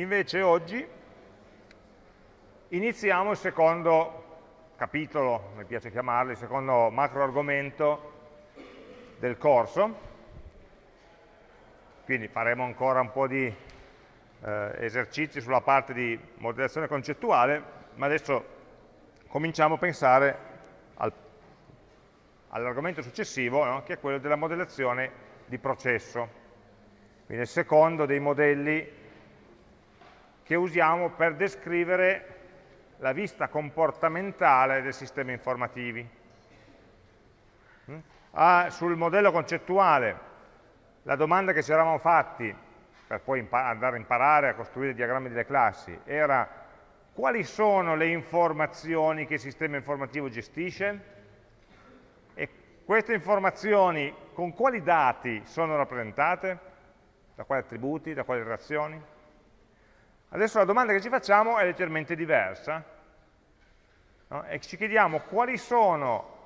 Invece oggi iniziamo il secondo capitolo, mi piace chiamarlo, il secondo macro argomento del corso. Quindi faremo ancora un po' di eh, esercizi sulla parte di modellazione concettuale, ma adesso cominciamo a pensare al, all'argomento successivo, no? che è quello della modellazione di processo. Quindi il secondo dei modelli che usiamo per descrivere la vista comportamentale dei sistemi informativi. Mm? Ah, sul modello concettuale, la domanda che ci eravamo fatti, per poi andare a imparare a costruire diagrammi delle classi, era quali sono le informazioni che il sistema informativo gestisce e queste informazioni con quali dati sono rappresentate, da quali attributi, da quali relazioni. Adesso la domanda che ci facciamo è leggermente diversa no? e ci chiediamo quali sono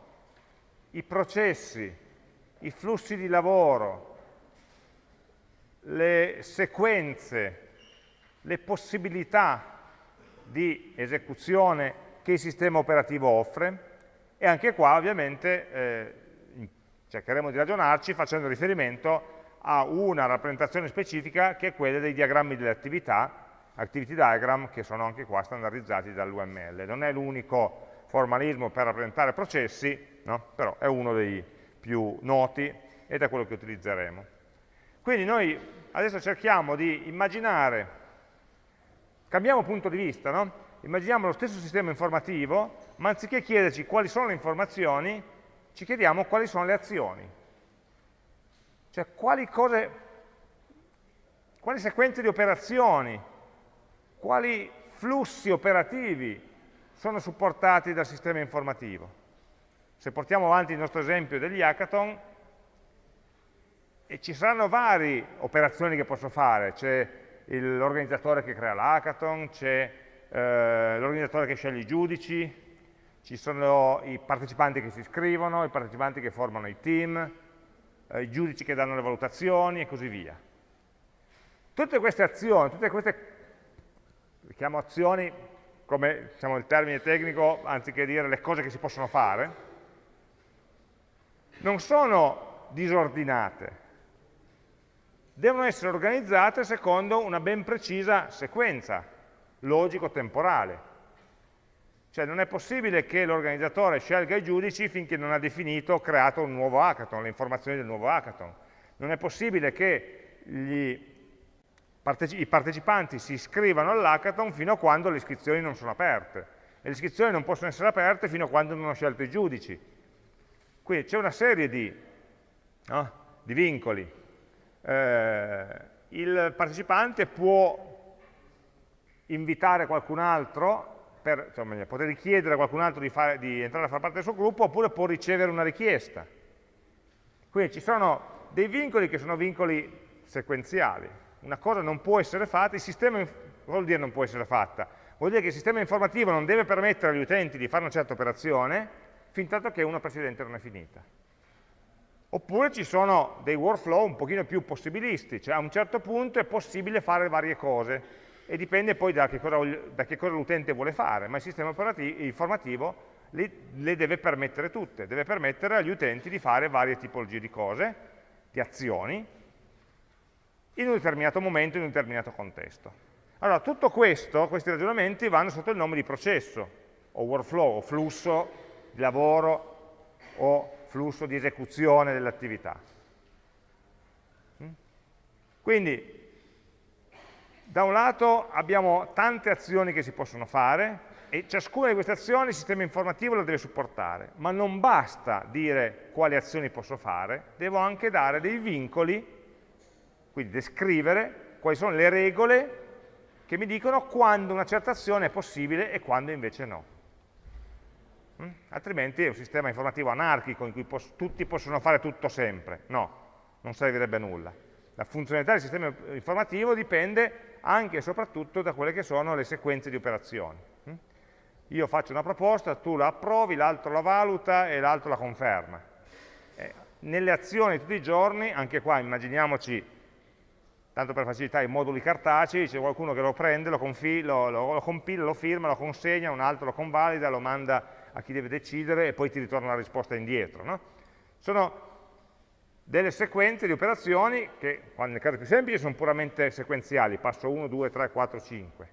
i processi, i flussi di lavoro, le sequenze, le possibilità di esecuzione che il sistema operativo offre e anche qua ovviamente eh, cercheremo di ragionarci facendo riferimento a una rappresentazione specifica che è quella dei diagrammi delle attività activity diagram che sono anche qua standardizzati dall'UML. Non è l'unico formalismo per rappresentare processi, no? però è uno dei più noti ed è quello che utilizzeremo. Quindi noi adesso cerchiamo di immaginare, cambiamo punto di vista, no? immaginiamo lo stesso sistema informativo, ma anziché chiederci quali sono le informazioni, ci chiediamo quali sono le azioni. Cioè quali cose, quali sequenze di operazioni quali flussi operativi sono supportati dal sistema informativo. Se portiamo avanti il nostro esempio degli hackathon, ci saranno varie operazioni che posso fare, c'è l'organizzatore che crea l'hackathon, c'è eh, l'organizzatore che sceglie i giudici, ci sono i partecipanti che si iscrivono, i partecipanti che formano i team, eh, i giudici che danno le valutazioni e così via. Tutte queste azioni, tutte queste chiamo azioni come diciamo, il termine tecnico, anziché dire le cose che si possono fare, non sono disordinate, devono essere organizzate secondo una ben precisa sequenza logico-temporale. Cioè non è possibile che l'organizzatore scelga i giudici finché non ha definito creato un nuovo hackathon, le informazioni del nuovo hackathon. Non è possibile che gli i partecipanti si iscrivano all'hackathon fino a quando le iscrizioni non sono aperte. E le iscrizioni non possono essere aperte fino a quando non ho scelto i giudici. Quindi c'è una serie di, no, di vincoli. Eh, il partecipante può invitare qualcun altro, per, cioè, poter richiedere a qualcun altro di, fare, di entrare a far parte del suo gruppo, oppure può ricevere una richiesta. Quindi ci sono dei vincoli che sono vincoli sequenziali, una cosa non può essere fatta, il sistema, vuol dire non può essere fatta? Vuol dire che il sistema informativo non deve permettere agli utenti di fare una certa operazione fin tanto che una precedente non è finita. Oppure ci sono dei workflow un pochino più possibilisti, cioè a un certo punto è possibile fare varie cose e dipende poi da che cosa, cosa l'utente vuole fare, ma il sistema informativo le, le deve permettere tutte, deve permettere agli utenti di fare varie tipologie di cose, di azioni, in un determinato momento, in un determinato contesto. Allora, tutto questo, questi ragionamenti vanno sotto il nome di processo, o workflow, o flusso di lavoro, o flusso di esecuzione dell'attività. Quindi, da un lato abbiamo tante azioni che si possono fare, e ciascuna di queste azioni il sistema informativo la deve supportare, ma non basta dire quali azioni posso fare, devo anche dare dei vincoli quindi descrivere quali sono le regole che mi dicono quando una certa azione è possibile e quando invece no. Mm? Altrimenti è un sistema informativo anarchico in cui pos tutti possono fare tutto sempre. No, non servirebbe a nulla. La funzionalità del sistema informativo dipende anche e soprattutto da quelle che sono le sequenze di operazioni. Mm? Io faccio una proposta, tu la approvi, l'altro la valuta e l'altro la conferma. Eh, nelle azioni di tutti i giorni, anche qua immaginiamoci tanto per facilità i moduli cartacei, c'è qualcuno che lo prende, lo, lo, lo, lo, compila, lo firma, lo consegna, un altro lo convalida, lo manda a chi deve decidere e poi ti ritorna la risposta indietro. No? Sono delle sequenze di operazioni che, nel caso più semplice, sono puramente sequenziali, passo 1, 2, 3, 4, 5.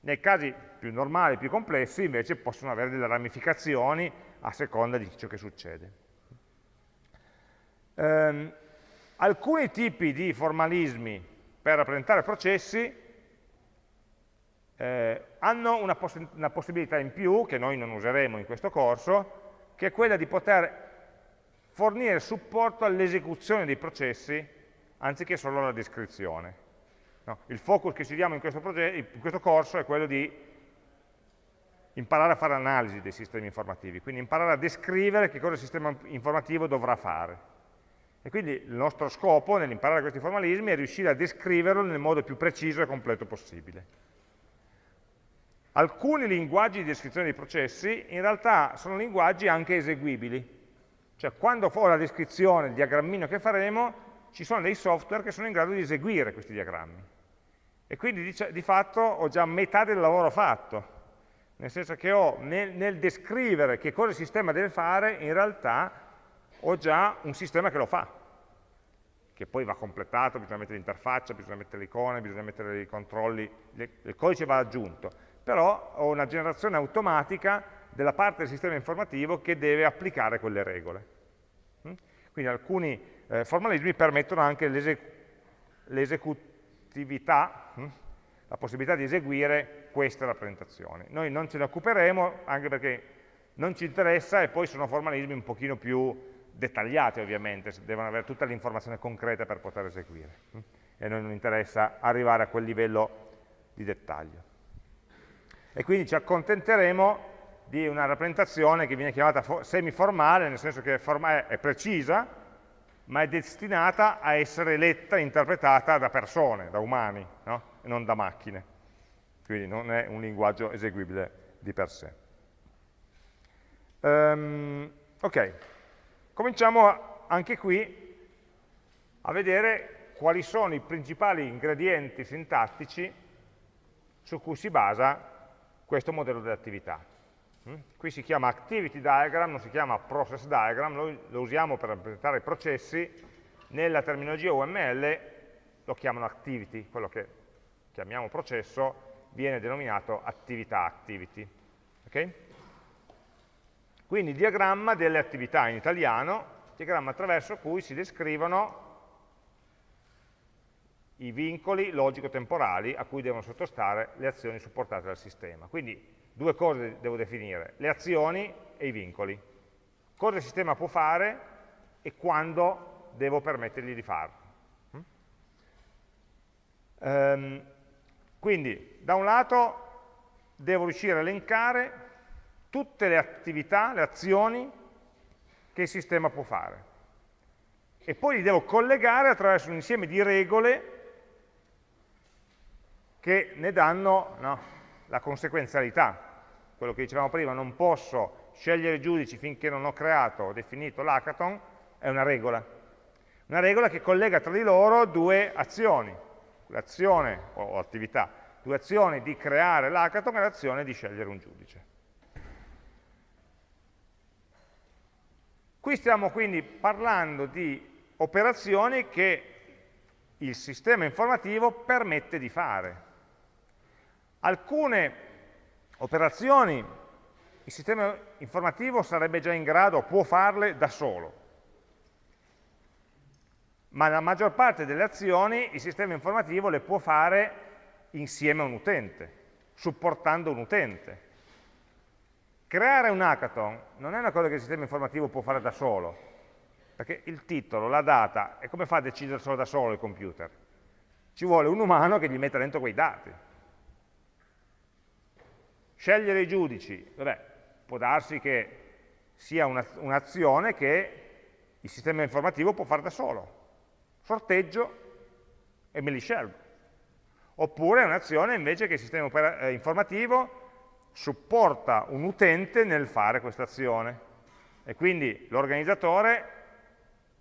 Nei casi più normali, più complessi, invece possono avere delle ramificazioni a seconda di ciò che succede. Um, alcuni tipi di formalismi per rappresentare processi eh, hanno una, poss una possibilità in più, che noi non useremo in questo corso, che è quella di poter fornire supporto all'esecuzione dei processi anziché solo alla descrizione. No? Il focus che ci diamo in questo, in questo, corso è quello di imparare a fare analisi dei sistemi informativi, quindi imparare a descrivere che cosa il sistema informativo dovrà fare. E quindi il nostro scopo nell'imparare questi formalismi è riuscire a descriverlo nel modo più preciso e completo possibile. Alcuni linguaggi di descrizione dei processi in realtà sono linguaggi anche eseguibili, cioè quando ho la descrizione, il diagrammino che faremo, ci sono dei software che sono in grado di eseguire questi diagrammi. E quindi di, di fatto ho già metà del lavoro fatto, nel senso che ho, nel, nel descrivere che cosa il sistema deve fare, in realtà ho già un sistema che lo fa, che poi va completato, bisogna mettere l'interfaccia, bisogna mettere le icone, bisogna mettere i controlli, il codice va aggiunto, però ho una generazione automatica della parte del sistema informativo che deve applicare quelle regole. Mm? Quindi alcuni eh, formalismi permettono anche l'esecutività, mm? la possibilità di eseguire queste rappresentazioni. Noi non ce ne occuperemo, anche perché non ci interessa e poi sono formalismi un pochino più dettagliate ovviamente, devono avere tutta l'informazione concreta per poter eseguire hm? e a noi non interessa arrivare a quel livello di dettaglio. E quindi ci accontenteremo di una rappresentazione che viene chiamata semiformale, nel senso che è precisa, ma è destinata a essere letta e interpretata da persone, da umani, no? e non da macchine. Quindi non è un linguaggio eseguibile di per sé. Um, ok. Cominciamo anche qui a vedere quali sono i principali ingredienti sintattici su cui si basa questo modello di attività. Mm? Qui si chiama activity diagram, non si chiama process diagram, noi lo usiamo per rappresentare i processi, nella terminologia UML lo chiamano activity, quello che chiamiamo processo viene denominato attività activity. Okay? Quindi diagramma delle attività in italiano, diagramma attraverso cui si descrivono i vincoli logico-temporali a cui devono sottostare le azioni supportate dal sistema. Quindi due cose devo definire, le azioni e i vincoli. Cosa il sistema può fare e quando devo permettergli di farlo. Um, quindi, da un lato, devo riuscire a elencare tutte le attività, le azioni che il sistema può fare. E poi li devo collegare attraverso un insieme di regole che ne danno no, la conseguenzialità. Quello che dicevamo prima, non posso scegliere giudici finché non ho creato o definito l'hackathon, è una regola. Una regola che collega tra di loro due azioni, l'azione o attività, due azioni di creare l'hackathon e l'azione di scegliere un giudice. Qui stiamo quindi parlando di operazioni che il sistema informativo permette di fare. Alcune operazioni il sistema informativo sarebbe già in grado, può farle da solo, ma la maggior parte delle azioni il sistema informativo le può fare insieme a un utente, supportando un utente. Creare un hackathon non è una cosa che il sistema informativo può fare da solo, perché il titolo, la data, e come fa a decidere solo da solo il computer? Ci vuole un umano che gli metta dentro quei dati. Scegliere i giudici, vabbè, può darsi che sia un'azione che il sistema informativo può fare da solo. Sorteggio e me li scelgo. Oppure è un'azione invece che il sistema eh, informativo supporta un utente nel fare questa azione e quindi l'organizzatore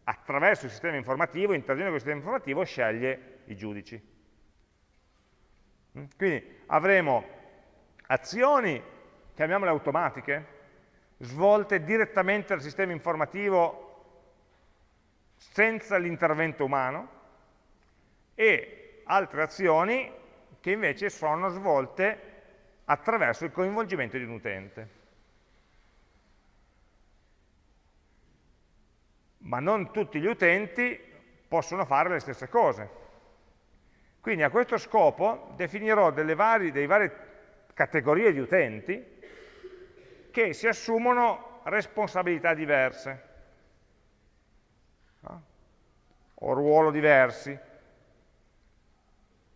attraverso il sistema informativo, interviene con il sistema informativo, sceglie i giudici. Mm? Quindi avremo azioni, chiamiamole automatiche, svolte direttamente dal sistema informativo senza l'intervento umano e altre azioni che invece sono svolte attraverso il coinvolgimento di un utente. Ma non tutti gli utenti possono fare le stesse cose. Quindi a questo scopo definirò delle varie, delle varie categorie di utenti che si assumono responsabilità diverse no? o ruolo diversi.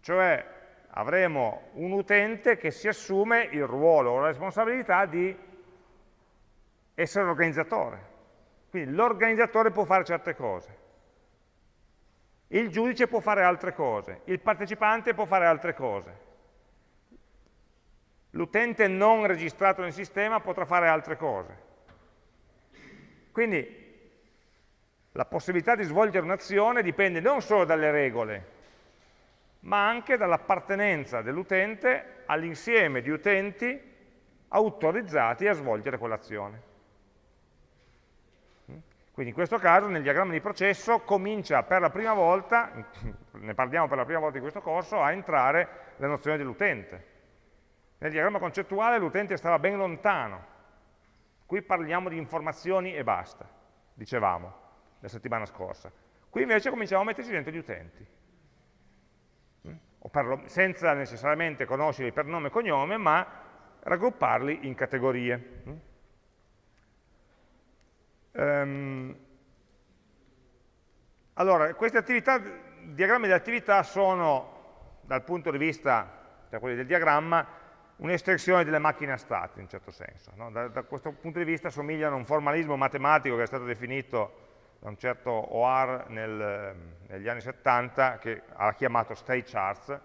Cioè avremo un utente che si assume il ruolo o la responsabilità di essere organizzatore. Quindi l'organizzatore può fare certe cose, il giudice può fare altre cose, il partecipante può fare altre cose. L'utente non registrato nel sistema potrà fare altre cose. Quindi la possibilità di svolgere un'azione dipende non solo dalle regole, ma anche dall'appartenenza dell'utente all'insieme di utenti autorizzati a svolgere quell'azione. Quindi in questo caso nel diagramma di processo comincia per la prima volta, ne parliamo per la prima volta in questo corso, a entrare la nozione dell'utente. Nel diagramma concettuale l'utente stava ben lontano, qui parliamo di informazioni e basta, dicevamo la settimana scorsa. Qui invece cominciamo a metterci dentro gli utenti, mm? senza necessariamente conoscerli per nome e cognome, ma raggrupparli in categorie. Um, allora, queste attività, diagrammi di attività sono, dal punto di vista, cioè quelli del diagramma, un'estensione delle macchine a stati, in un certo senso. No? Da, da, questo punto di vista somigliano a un formalismo matematico che è stato definito da un certo OR nel, negli anni 70, che ha chiamato state charts.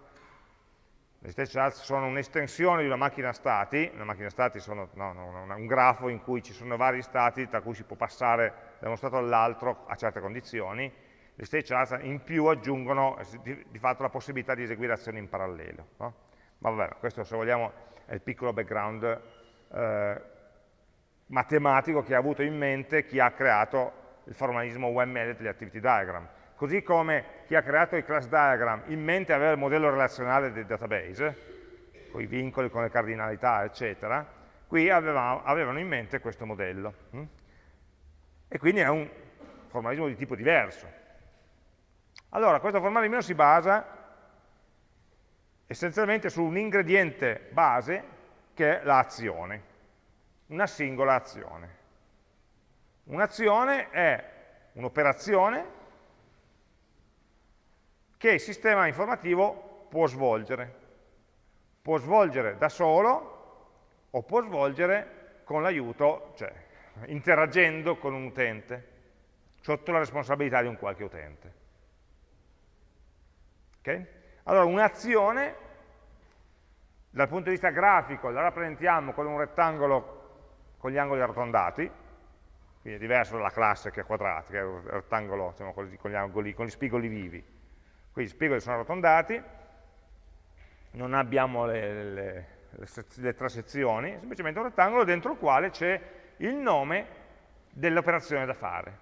Le state charts sono un'estensione di una macchina stati, una macchina stati sono no, no, un grafo in cui ci sono vari stati tra cui si può passare da uno stato all'altro a certe condizioni, le state charts in più aggiungono di, di fatto la possibilità di eseguire azioni in parallelo. No? Ma vabbè, questo se vogliamo è il piccolo background eh, matematico che ha avuto in mente chi ha creato il formalismo UML degli activity diagram. Così come chi ha creato il class diagram in mente aveva il modello relazionale del database, con i vincoli, con le cardinalità, eccetera, qui avevamo, avevano in mente questo modello. Hm? E quindi è un formalismo di tipo diverso. Allora, questo formalismo si basa essenzialmente su un ingrediente base che è l'azione, una singola azione. Un'azione è un'operazione che il sistema informativo può svolgere. Può svolgere da solo o può svolgere con l'aiuto, cioè interagendo con un utente, sotto la responsabilità di un qualche utente. Okay? Allora un'azione, dal punto di vista grafico, la rappresentiamo con un rettangolo con gli angoli arrotondati, quindi è diverso dalla classe che è quadrata, che è un rettangolo diciamo, con, gli angoli, con gli spigoli vivi. Qui gli spigoli sono arrotondati, non abbiamo le, le, le, le tre sezioni, semplicemente un rettangolo dentro il quale c'è il nome dell'operazione da fare.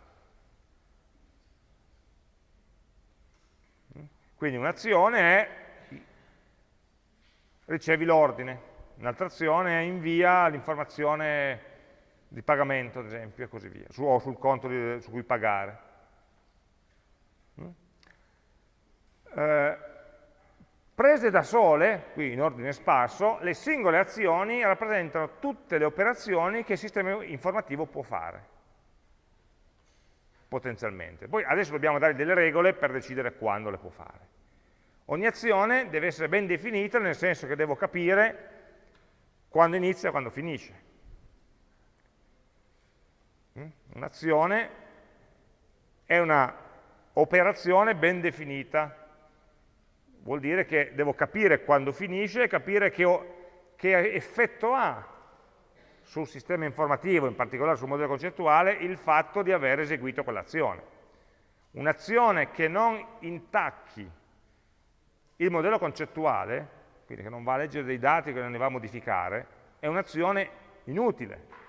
Quindi un'azione è ricevi l'ordine, un'altra azione è invia l'informazione di pagamento, ad esempio, e così via, su, o sul conto di, su cui pagare. Mm? Eh, prese da sole, qui in ordine sparso, le singole azioni rappresentano tutte le operazioni che il sistema informativo può fare, potenzialmente. Poi adesso dobbiamo dare delle regole per decidere quando le può fare. Ogni azione deve essere ben definita nel senso che devo capire quando inizia e quando finisce. Mm? Un'azione è un'operazione ben definita, vuol dire che devo capire quando finisce e capire che, ho, che effetto ha sul sistema informativo, in particolare sul modello concettuale, il fatto di aver eseguito quell'azione. Un'azione che non intacchi il modello concettuale, quindi che non va a leggere dei dati che non ne va a modificare, è un'azione inutile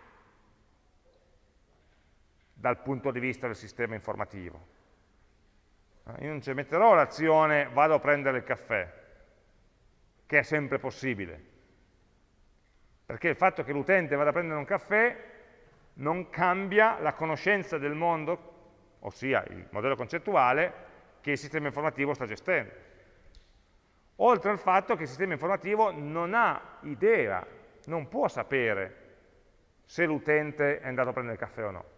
dal punto di vista del sistema informativo. Io non ci metterò l'azione vado a prendere il caffè, che è sempre possibile, perché il fatto che l'utente vada a prendere un caffè non cambia la conoscenza del mondo, ossia il modello concettuale, che il sistema informativo sta gestendo. Oltre al fatto che il sistema informativo non ha idea, non può sapere se l'utente è andato a prendere il caffè o no.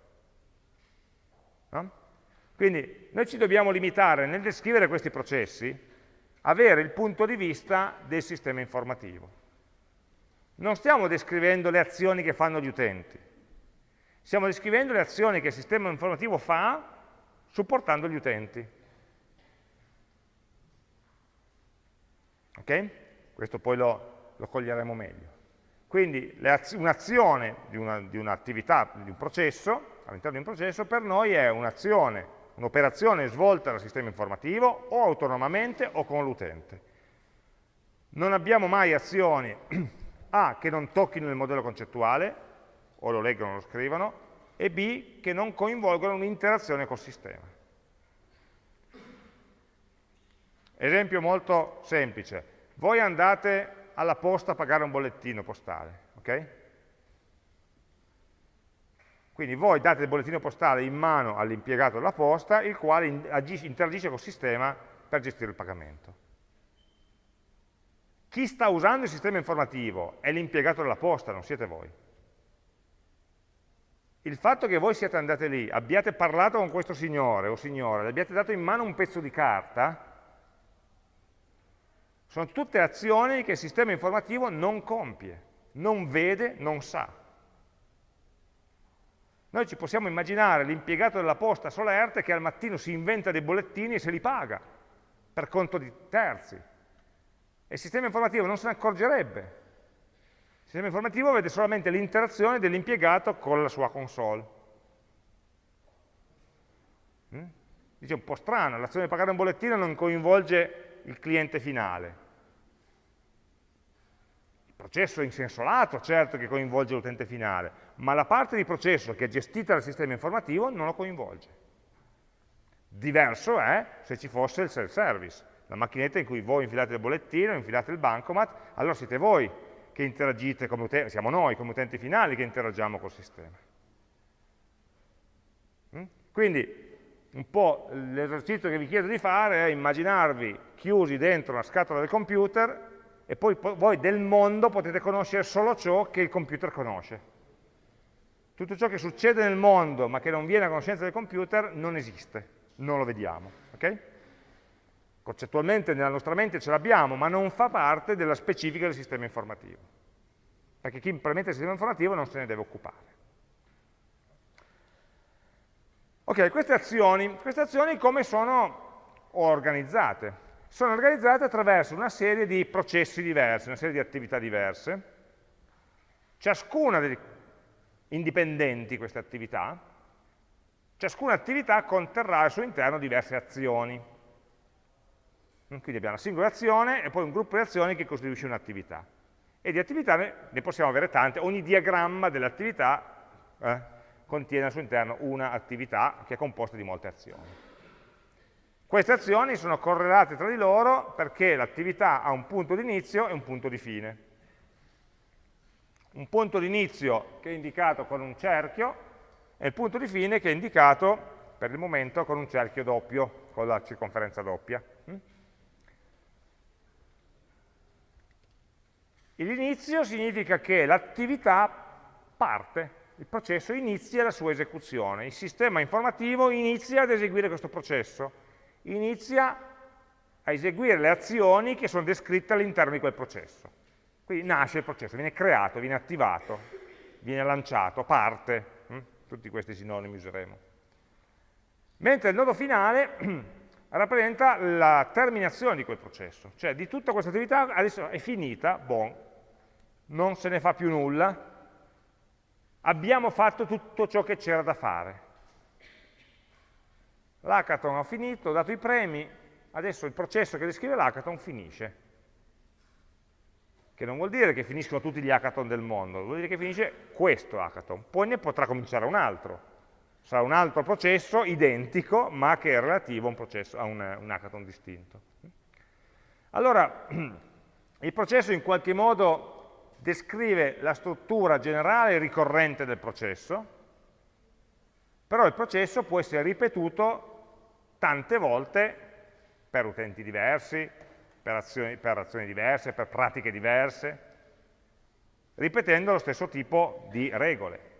No? Quindi noi ci dobbiamo limitare nel descrivere questi processi, avere il punto di vista del sistema informativo. Non stiamo descrivendo le azioni che fanno gli utenti, stiamo descrivendo le azioni che il sistema informativo fa supportando gli utenti. Ok? Questo poi lo, lo coglieremo meglio. Quindi un'azione di un'attività, di, un processo, all'interno di un processo, per noi è un'azione, un'operazione svolta dal sistema informativo o autonomamente o con l'utente. Non abbiamo mai azioni A che non tocchino il modello concettuale, o lo leggono o lo scrivono, e B che non coinvolgono un'interazione col sistema. Esempio molto semplice. Voi andate alla posta a pagare un bollettino postale, ok? Quindi voi date il bollettino postale in mano all'impiegato della posta, il quale interagisce col sistema per gestire il pagamento. Chi sta usando il sistema informativo è l'impiegato della posta, non siete voi. Il fatto che voi siate andati lì, abbiate parlato con questo signore o signora, le abbiate dato in mano un pezzo di carta, sono tutte azioni che il sistema informativo non compie, non vede, non sa. Noi ci possiamo immaginare l'impiegato della posta solerte che al mattino si inventa dei bollettini e se li paga per conto di terzi. E il sistema informativo non se ne accorgerebbe. Il sistema informativo vede solamente l'interazione dell'impiegato con la sua console. Mm? Dice un po' strano, l'azione di pagare un bollettino non coinvolge il cliente finale. Processo in senso lato, certo che coinvolge l'utente finale, ma la parte di processo che è gestita dal sistema informativo non lo coinvolge. Diverso è se ci fosse il self-service la macchinetta in cui voi infilate il bollettino, infilate il bancomat, allora siete voi che interagite come siamo noi come utenti finali che interagiamo col sistema. Mm? Quindi un po' l'esercizio che vi chiedo di fare è immaginarvi chiusi dentro una scatola del computer e poi voi del mondo potete conoscere solo ciò che il computer conosce. Tutto ciò che succede nel mondo ma che non viene a conoscenza del computer non esiste, non lo vediamo. Okay? Concettualmente nella nostra mente ce l'abbiamo, ma non fa parte della specifica del sistema informativo. Perché chi implementa il sistema informativo non se ne deve occupare. Ok, queste azioni, queste azioni come sono organizzate? Sono organizzate attraverso una serie di processi diversi, una serie di attività diverse, ciascuna delle indipendenti queste attività, ciascuna attività conterrà al suo interno diverse azioni. Quindi abbiamo una singola azione e poi un gruppo di azioni che costituisce un'attività. E di attività ne, ne, possiamo avere tante, ogni diagramma dell'attività eh, contiene al suo interno una attività che è composta di molte azioni. Queste azioni sono correlate tra di loro perché l'attività ha un punto di inizio e un punto di fine. Un punto di inizio che è indicato con un cerchio e il punto di fine che è indicato per il momento con un cerchio doppio, con la circonferenza doppia. L'inizio significa che l'attività parte, il processo inizia la sua esecuzione, il sistema informativo inizia ad eseguire questo processo, inizia a eseguire le azioni che sono descritte all'interno di quel processo. Quindi nasce il processo, viene creato, viene attivato, viene lanciato, parte, hm? tutti questi sinonimi useremo. Mentre il nodo finale rappresenta la terminazione di quel processo, cioè di tutta questa attività adesso è finita, bon, non se ne fa più nulla, abbiamo fatto tutto ciò che c'era da fare. L'hackathon ha finito, ho dato i premi, adesso il processo che descrive l'hackathon finisce. Che non vuol dire che finiscono tutti gli hackathon del mondo, vuol dire che finisce questo hackathon. Poi ne potrà cominciare un altro. Sarà un altro processo identico, ma che è relativo a un, processo, a un, un hackathon distinto. Allora, il processo in qualche modo descrive la struttura generale ricorrente del processo, però il processo può essere ripetuto tante volte per utenti diversi, per azioni, per azioni diverse, per pratiche diverse, ripetendo lo stesso tipo di regole.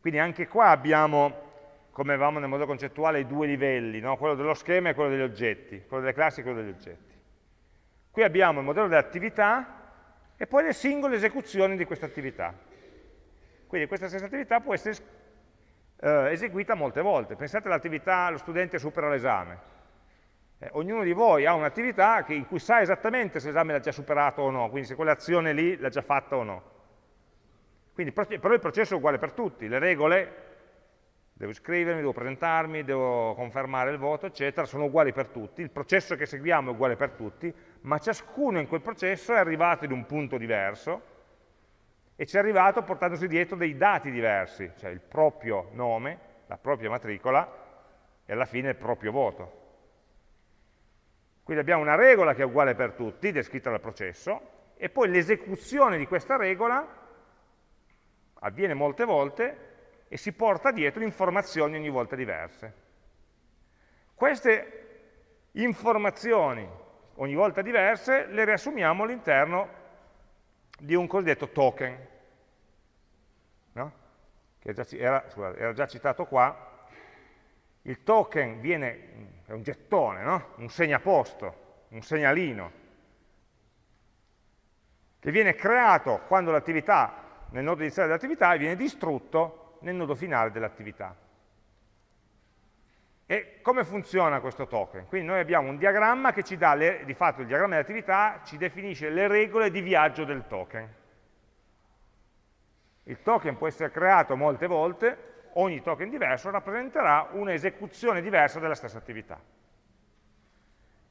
Quindi anche qua abbiamo, come avevamo nel modello concettuale, i due livelli, no? quello dello schema e quello degli oggetti, quello delle classi e quello degli oggetti. Qui abbiamo il modello dell'attività e poi le singole esecuzioni di questa attività. Quindi questa stessa attività può essere eh, eseguita molte volte. Pensate all'attività, lo studente supera l'esame. Eh, ognuno di voi ha un'attività in cui sa esattamente se l'esame l'ha già superato o no, quindi se quell'azione lì l'ha già fatta o no. Quindi, però il processo è uguale per tutti, le regole, devo iscrivermi, devo presentarmi, devo confermare il voto, eccetera, sono uguali per tutti, il processo che seguiamo è uguale per tutti, ma ciascuno in quel processo è arrivato in un punto diverso, e ci è arrivato portandosi dietro dei dati diversi, cioè il proprio nome, la propria matricola e alla fine il proprio voto. Quindi abbiamo una regola che è uguale per tutti, descritta dal processo, e poi l'esecuzione di questa regola avviene molte volte e si porta dietro informazioni ogni volta diverse. Queste informazioni ogni volta diverse le riassumiamo all'interno di un cosiddetto token, no? che era, era, scusate, era, già citato qua. Il token viene, è un gettone, no? un segnaposto, un segnalino, che viene creato quando l'attività, nel nodo iniziale dell'attività, e viene distrutto nel nodo finale dell'attività. E come funziona questo token? Quindi noi abbiamo un diagramma che ci dà, le, di fatto il diagramma dell'attività ci definisce le regole di viaggio del token. Il token può essere creato molte volte, ogni token diverso rappresenterà un'esecuzione diversa della stessa attività.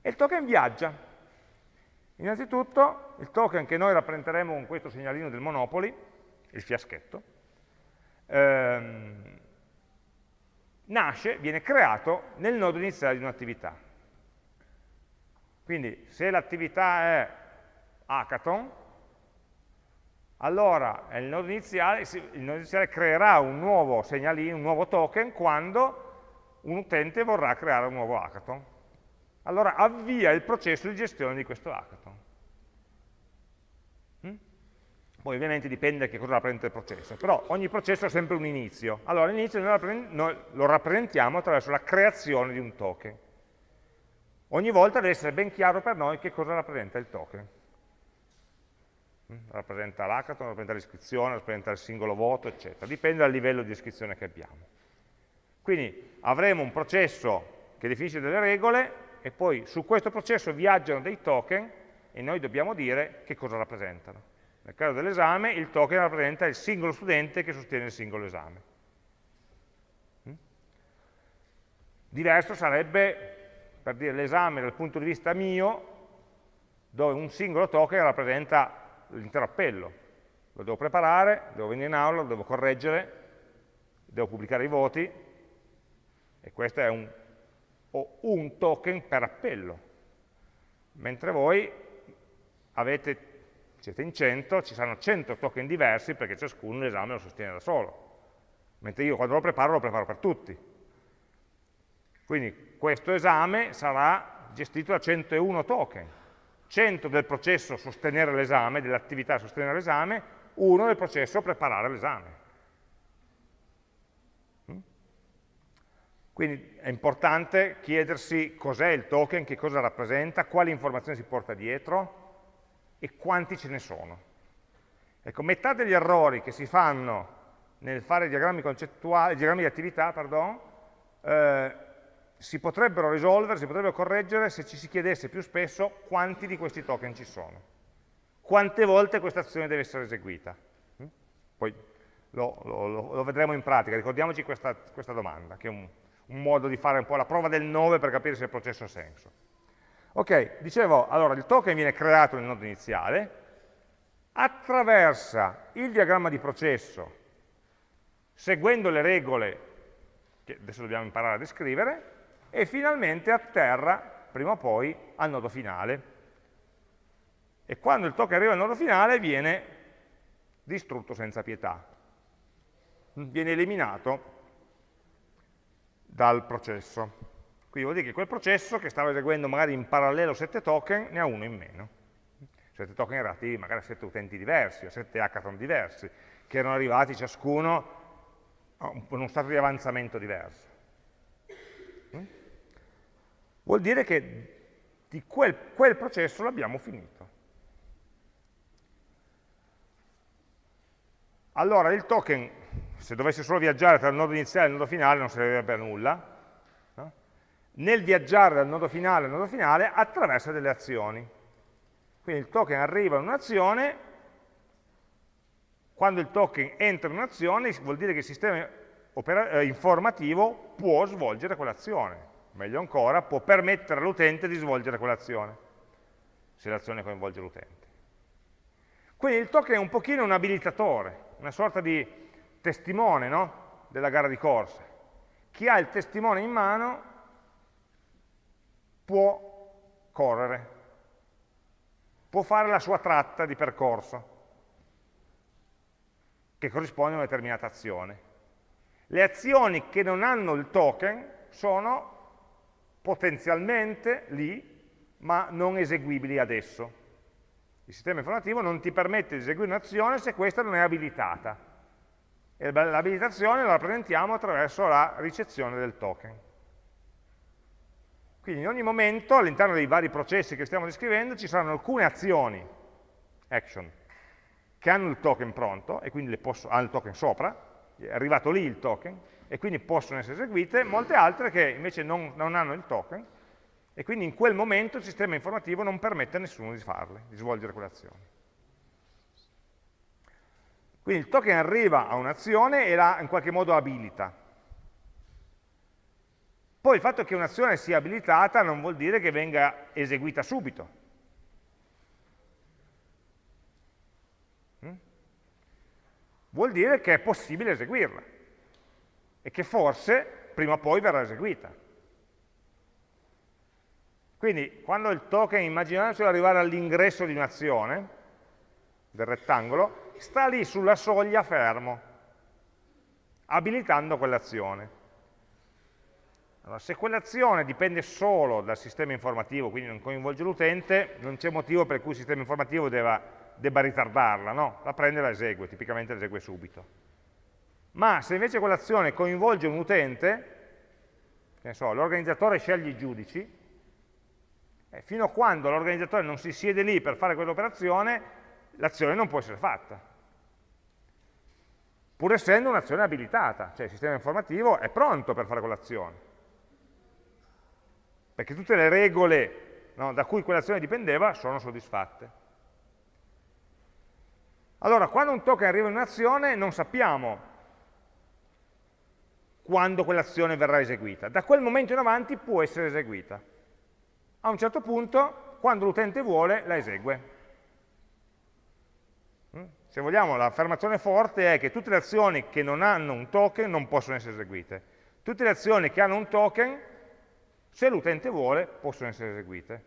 E il token viaggia. Innanzitutto il token che noi rappresenteremo con questo segnalino del Monopoli, il fiaschetto, ehm, nasce, viene creato nel nodo iniziale di un'attività. Quindi se l'attività è hackathon, allora il nodo, iniziale, il nodo iniziale creerà un nuovo segnalino, un nuovo token quando un utente vorrà creare un nuovo hackathon. Allora avvia il processo di gestione di questo hackathon. Poi ovviamente dipende da che cosa rappresenta il processo, però ogni processo ha sempre un inizio. Allora l'inizio noi lo rappresentiamo attraverso la creazione di un token. Ogni volta deve essere ben chiaro per noi che cosa rappresenta il token. Mm? Rappresenta l'hackathon, rappresenta l'iscrizione, rappresenta il singolo voto, eccetera. Dipende dal livello di iscrizione che abbiamo. Quindi avremo un processo che definisce delle regole e poi su questo processo viaggiano dei token e noi dobbiamo dire che cosa rappresentano. Nel caso dell'esame il token rappresenta il singolo studente che sostiene il singolo esame. Mm? Diverso sarebbe, per dire, l'esame dal punto di vista mio, dove un singolo token rappresenta l'intero appello. Lo devo preparare, devo venire in aula, lo devo correggere, devo pubblicare i voti, e questo è un, un token per appello. Mentre voi avete siete in 100, ci saranno 100 token diversi perché ciascuno l'esame lo sostiene da solo. Mentre io quando lo preparo lo preparo per tutti. Quindi questo esame sarà gestito da 101 token. 100 del processo sostenere l'esame, dell'attività sostenere l'esame, uno del processo preparare l'esame. Mm? Quindi è importante chiedersi cos'è il token, che cosa rappresenta, quali informazioni si porta dietro, e quanti ce ne sono. Ecco, metà degli errori che si fanno nel fare diagrammi diagrammi di attività, pardon, eh, si potrebbero risolvere, si potrebbero correggere se ci si chiedesse più spesso quanti di questi token ci sono. Quante volte questa azione deve essere eseguita. Mm? Poi lo, lo, lo, vedremo in pratica, ricordiamoci questa, questa domanda, che è un, un modo di fare un po' la prova del 9 per capire se il processo ha senso. Ok, dicevo, allora il token viene creato nel nodo iniziale, attraversa il diagramma di processo seguendo le regole che adesso dobbiamo imparare a descrivere e finalmente atterra prima o poi al nodo finale. E quando il token arriva al nodo finale viene distrutto senza pietà, viene eliminato dal processo. Quindi vuol dire che quel processo che stava eseguendo magari in parallelo 7 token ne ha uno in meno. 7 token relativi magari a 7 utenti diversi, a 7 hackathon diversi, che erano arrivati ciascuno a uno stato di avanzamento diverso. Mm? Vuol dire che di quel, quel processo l'abbiamo finito. Allora il token, se dovesse solo viaggiare tra il nodo iniziale e il nodo finale, non servirebbe a nulla, nel viaggiare dal nodo finale al nodo finale attraversa delle azioni. Quindi il token arriva in un'azione, quando il token entra in un'azione vuol dire che il sistema eh, informativo può svolgere quell'azione, meglio ancora, può permettere all'utente di svolgere quell'azione, se l'azione coinvolge l'utente. Quindi il token è un pochino un abilitatore, una sorta di testimone no? della gara di corsa. Chi ha il testimone in mano può correre, può fare la sua tratta di percorso, che corrisponde a una determinata azione. Le azioni che non hanno il token sono potenzialmente lì, ma non eseguibili adesso. Il sistema informativo non ti permette di eseguire un'azione se questa non è abilitata. E l'abilitazione la rappresentiamo attraverso la ricezione del token. Quindi in ogni momento, all'interno dei vari processi che stiamo descrivendo, ci saranno alcune azioni, action, che hanno il token pronto, e quindi posso, hanno il token sopra, è arrivato lì il token, e quindi possono essere eseguite, molte altre che invece non, non hanno il token, e quindi in quel momento il sistema informativo non permette a nessuno di farle, di svolgere quelle azioni. Quindi il token arriva a un'azione e la in qualche modo abilita. Poi il fatto che un'azione sia abilitata non vuol dire che venga eseguita subito. Mm? Vuol dire che è possibile eseguirla e che forse prima o poi verrà eseguita. Quindi quando il token, immaginatelo arrivare all'ingresso di un'azione, del rettangolo, sta lì sulla soglia fermo, abilitando quell'azione. Allora, se quell'azione dipende solo dal sistema informativo, quindi non coinvolge l'utente, non c'è motivo per cui il sistema informativo debba, debba ritardarla, no? La prende e la esegue, tipicamente la esegue subito. Ma se invece quell'azione coinvolge un utente, so, l'organizzatore sceglie i giudici, eh, fino a quando l'organizzatore non si siede lì per fare quell'operazione, l'azione non può essere fatta. Pur essendo un'azione abilitata, cioè il sistema informativo è pronto per fare quell'azione perché tutte le regole no, da cui quell'azione dipendeva sono soddisfatte. Allora, quando un token arriva in un'azione non sappiamo quando quell'azione verrà eseguita. Da quel momento in avanti può essere eseguita. A un certo punto, quando l'utente vuole, la esegue. Mm? Se vogliamo, l'affermazione forte è che tutte le azioni che non hanno un token non possono essere eseguite. Tutte le azioni che hanno un token se l'utente vuole, possono essere eseguite.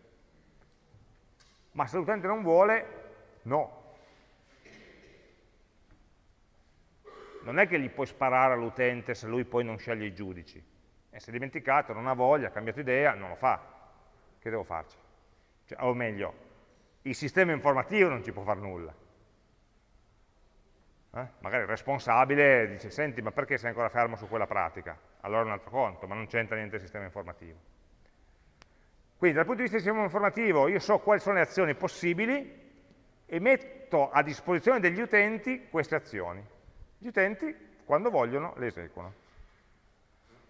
Ma se l'utente non vuole, no. Non è che gli puoi sparare all'utente se lui poi non sceglie i giudici. E si è dimenticato, non ha voglia, ha cambiato idea, non lo fa. Che devo farci? Cioè, o meglio, il sistema informativo non ci può fare nulla. Eh? Magari il responsabile dice, senti, ma perché sei ancora fermo su quella pratica? Allora è un altro conto, ma non c'entra niente il sistema informativo. Quindi dal punto di vista del sistema informativo io so quali sono le azioni possibili e metto a disposizione degli utenti queste azioni. Gli utenti, quando vogliono, le eseguono.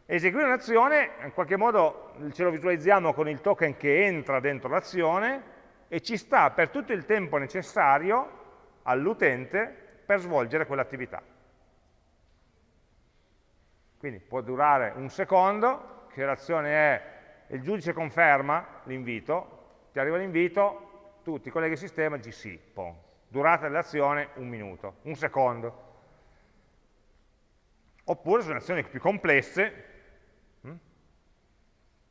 Eseguire un'azione, in qualche modo ce lo visualizziamo con il token che entra dentro l'azione e ci sta per tutto il tempo necessario all'utente per svolgere quell'attività. Quindi può durare un secondo, che l'azione è il giudice conferma l'invito, ti arriva l'invito, tu ti colleghi al sistema sì, pom. durata dell'azione un minuto, un secondo. Oppure sono azioni più complesse, hm?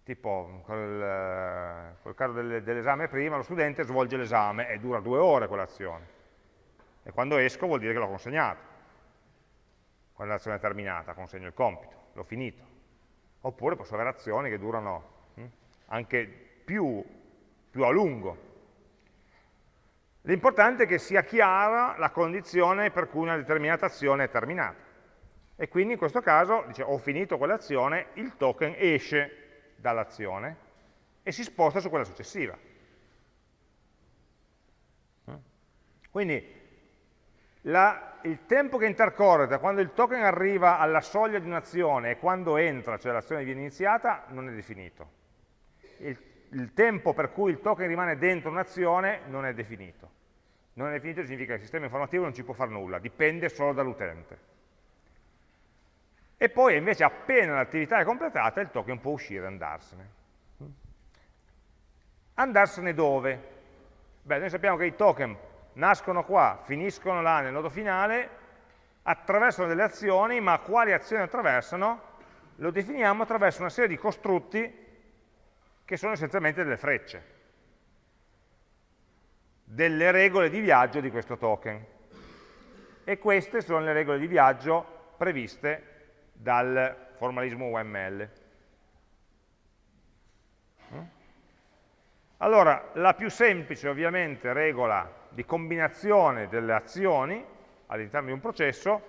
tipo col, col caso dell'esame prima, lo studente svolge l'esame e dura due ore quell'azione. E quando esco vuol dire che l'ho consegnato. Quando l'azione è terminata, consegno il compito, l'ho finito. Oppure posso avere azioni che durano? Anche più, più a lungo. L'importante è che sia chiara la condizione per cui una determinata azione è terminata. E quindi in questo caso dice, ho finito quell'azione, il token esce dall'azione e si sposta su quella successiva. Quindi la, il tempo che intercorre da quando il token arriva alla soglia di un'azione e quando entra, cioè l'azione viene iniziata, non è definito. Il, il tempo per cui il token rimane dentro un'azione non è definito. Non è definito significa che il sistema informativo non ci può fare nulla, dipende solo dall'utente e poi invece appena l'attività è completata il token può uscire e andarsene. Andarsene dove? Beh, noi sappiamo che i token nascono qua, finiscono là nel nodo finale, attraversano delle azioni, ma quali azioni attraversano? Lo definiamo attraverso una serie di costrutti che sono essenzialmente delle frecce, delle regole di viaggio di questo token. E queste sono le regole di viaggio previste dal formalismo UML. Allora, la più semplice ovviamente regola di combinazione delle azioni all'interno di un processo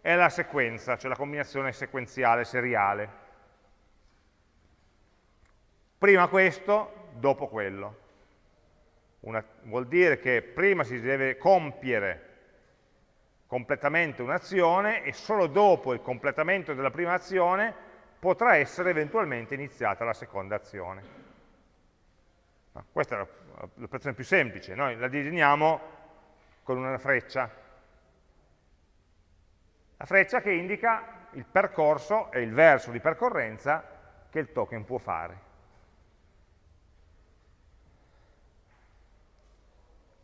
è la sequenza, cioè la combinazione sequenziale seriale. Prima questo, dopo quello. Una, vuol dire che prima si deve compiere completamente un'azione e solo dopo il completamento della prima azione potrà essere eventualmente iniziata la seconda azione. No, questa è l'operazione più semplice, noi la disegniamo con una freccia. La freccia che indica il percorso e il verso di percorrenza che il token può fare.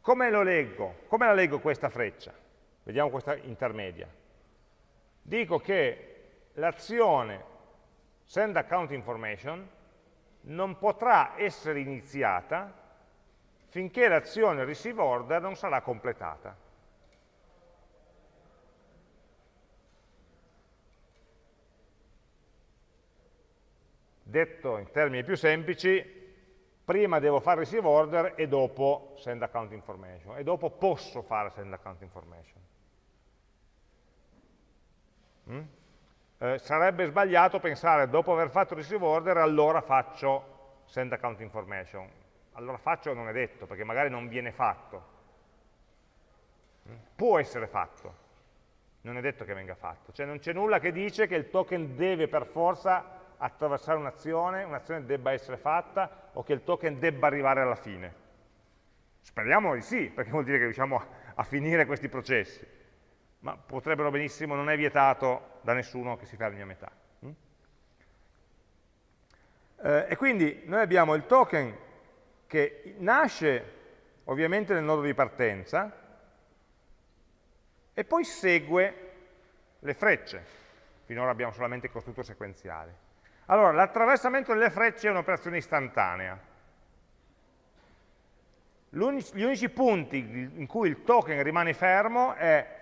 Come lo leggo? Come la leggo questa freccia? Vediamo questa intermedia. Dico che l'azione send account information non potrà essere iniziata finché l'azione receive order non sarà completata. Detto in termini più semplici, prima devo fare receive order e dopo send account information, e dopo posso fare send account information. Mm? Eh, sarebbe sbagliato pensare dopo aver fatto receive order allora faccio send account information. Allora faccio non è detto, perché magari non viene fatto. Mm? Può essere fatto, non è detto che venga fatto. Cioè non c'è nulla che dice che il token deve per forza attraversare un'azione, un'azione debba essere fatta o che il token debba arrivare alla fine. Speriamo di sì, perché vuol dire che riusciamo a finire questi processi ma potrebbero benissimo, non è vietato da nessuno che si fermi a metà. Mm? Eh, e quindi noi abbiamo il token che nasce ovviamente nel nodo di partenza e poi segue le frecce. Finora abbiamo solamente costrutto sequenziale. Allora, l'attraversamento delle frecce è un'operazione istantanea. Gli unici punti in cui il token rimane fermo è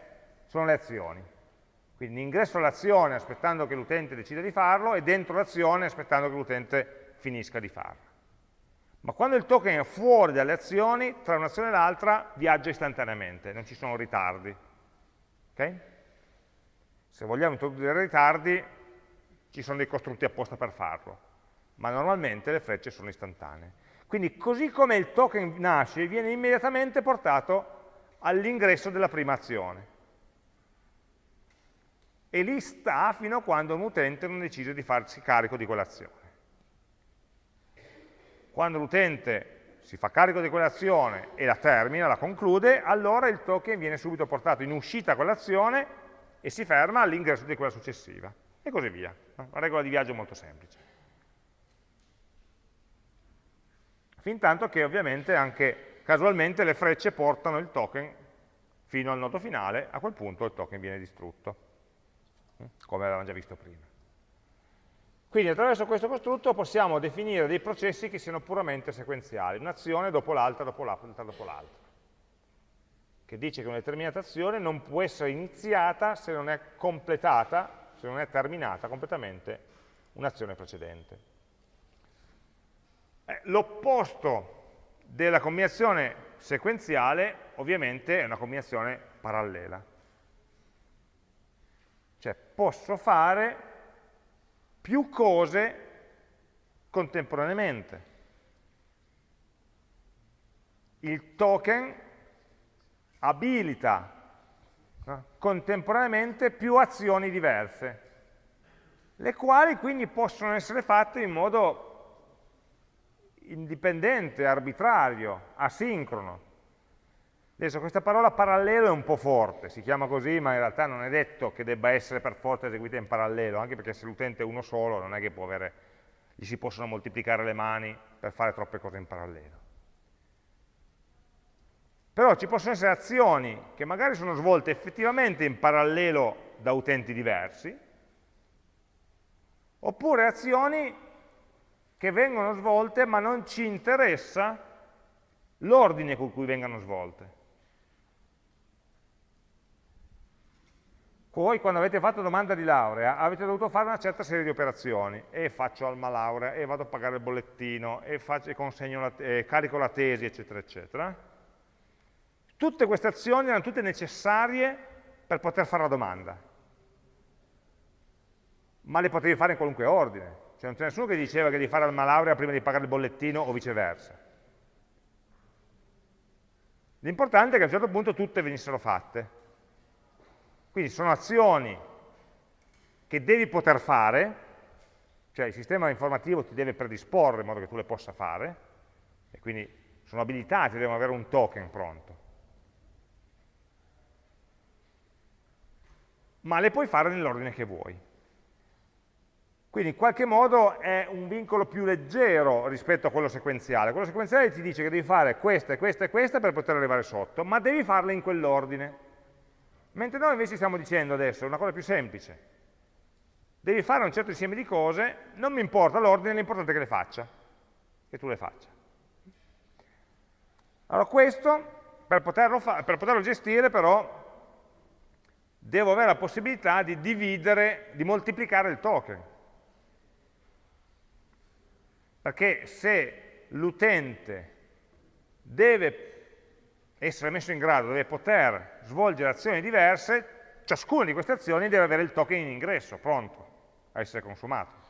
sono le azioni. Quindi ingresso all'azione aspettando che l'utente decida di farlo e dentro l'azione aspettando che l'utente finisca di farlo. Ma quando il token è fuori dalle azioni, tra un'azione e l'altra viaggia istantaneamente, non ci sono ritardi. Okay? Se vogliamo introdurre ritardi, ci sono dei costrutti apposta per farlo, ma normalmente le frecce sono istantanee. Quindi così come il token nasce, viene immediatamente portato all'ingresso della prima azione e lì sta fino a quando un utente non decide di farsi carico di quell'azione. Quando l'utente si fa carico di quell'azione e la termina, la conclude, allora il token viene subito portato in uscita a quell'azione e si ferma all'ingresso di quella successiva, e così via. Una regola di viaggio molto semplice. fin tanto che ovviamente anche casualmente le frecce portano il token fino al nodo finale, a quel punto il token viene distrutto, come avevamo già visto prima. Quindi attraverso questo costrutto possiamo definire dei processi che siano puramente sequenziali, un'azione dopo l'altra, dopo l'altra, dopo l'altra, che dice che una determinata azione non può essere iniziata se non è completata, se non è terminata completamente un'azione precedente. Eh, L'opposto della combinazione sequenziale ovviamente è una combinazione parallela. Cioè posso fare più cose contemporaneamente. Il token abilita no? contemporaneamente più azioni diverse, le quali quindi possono essere fatte in modo indipendente, arbitrario, asincrono. Adesso questa parola parallelo è un po' forte, si chiama così, ma in realtà non è detto che debba essere per forza eseguita in parallelo, anche perché se l'utente è uno solo non è che può avere, gli si possono moltiplicare le mani per fare troppe cose in parallelo. Però ci possono essere azioni che magari sono svolte effettivamente in parallelo da utenti diversi, oppure azioni che vengono svolte ma non ci interessa l'ordine con cui vengano svolte. Voi quando avete fatto domanda di laurea avete dovuto fare una certa serie di operazioni e faccio alma laurea e vado a pagare il bollettino e, faccio, e la, e carico la tesi eccetera eccetera. Tutte queste azioni erano tutte necessarie per poter fare la domanda, ma le potevi fare in qualunque ordine, cioè non c'è nessuno che diceva che devi fare alma laurea prima di pagare il bollettino o viceversa. L'importante è che a un certo punto tutte venissero fatte quindi sono azioni che devi poter fare, cioè il sistema informativo ti deve predisporre in modo che tu le possa fare, e quindi sono abilitati, devono avere un token pronto. Ma le puoi fare nell'ordine che vuoi. Quindi in qualche modo è un vincolo più leggero rispetto a quello sequenziale. Quello sequenziale ti dice che devi fare questa e questa e questa per poter arrivare sotto, ma devi farle in quell'ordine. Mentre noi invece stiamo dicendo adesso una cosa più semplice. Devi fare un certo insieme di cose, non mi importa l'ordine, l'importante è che le faccia, che tu le faccia. Allora questo, per poterlo, per poterlo gestire però, devo avere la possibilità di dividere, di moltiplicare il token. Perché se l'utente deve essere messo in grado, deve poter svolgere azioni diverse, ciascuna di queste azioni deve avere il token in ingresso, pronto a essere consumato.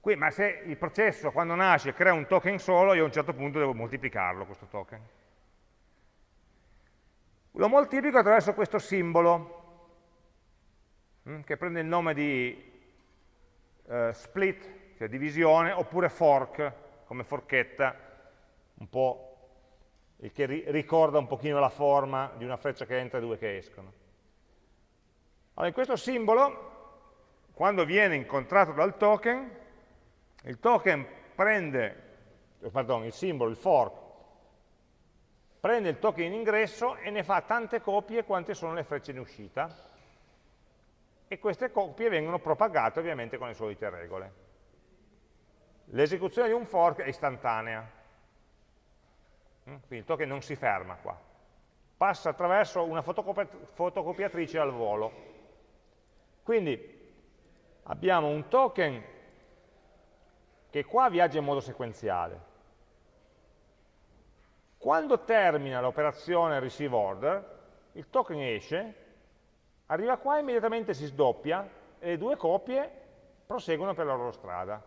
Qui, ma se il processo quando nasce crea un token solo, io a un certo punto devo moltiplicarlo questo token. Lo moltiplico attraverso questo simbolo, hm, che prende il nome di eh, split, cioè divisione, oppure fork, come forchetta, un po' il che ri ricorda un pochino la forma di una freccia che entra e due che escono. Allora, in questo simbolo, quando viene incontrato dal token, il token prende, pardon, il simbolo, il fork, prende il token in ingresso e ne fa tante copie quante sono le frecce in uscita, e queste copie vengono propagate ovviamente con le solite regole. L'esecuzione di un fork è istantanea, Mm? Quindi il token non si ferma qua, passa attraverso una fotocopiatrice al volo. Quindi abbiamo un token che qua viaggia in modo sequenziale. Quando termina l'operazione receive order, il token esce, arriva qua e immediatamente si sdoppia e le due copie proseguono per la loro strada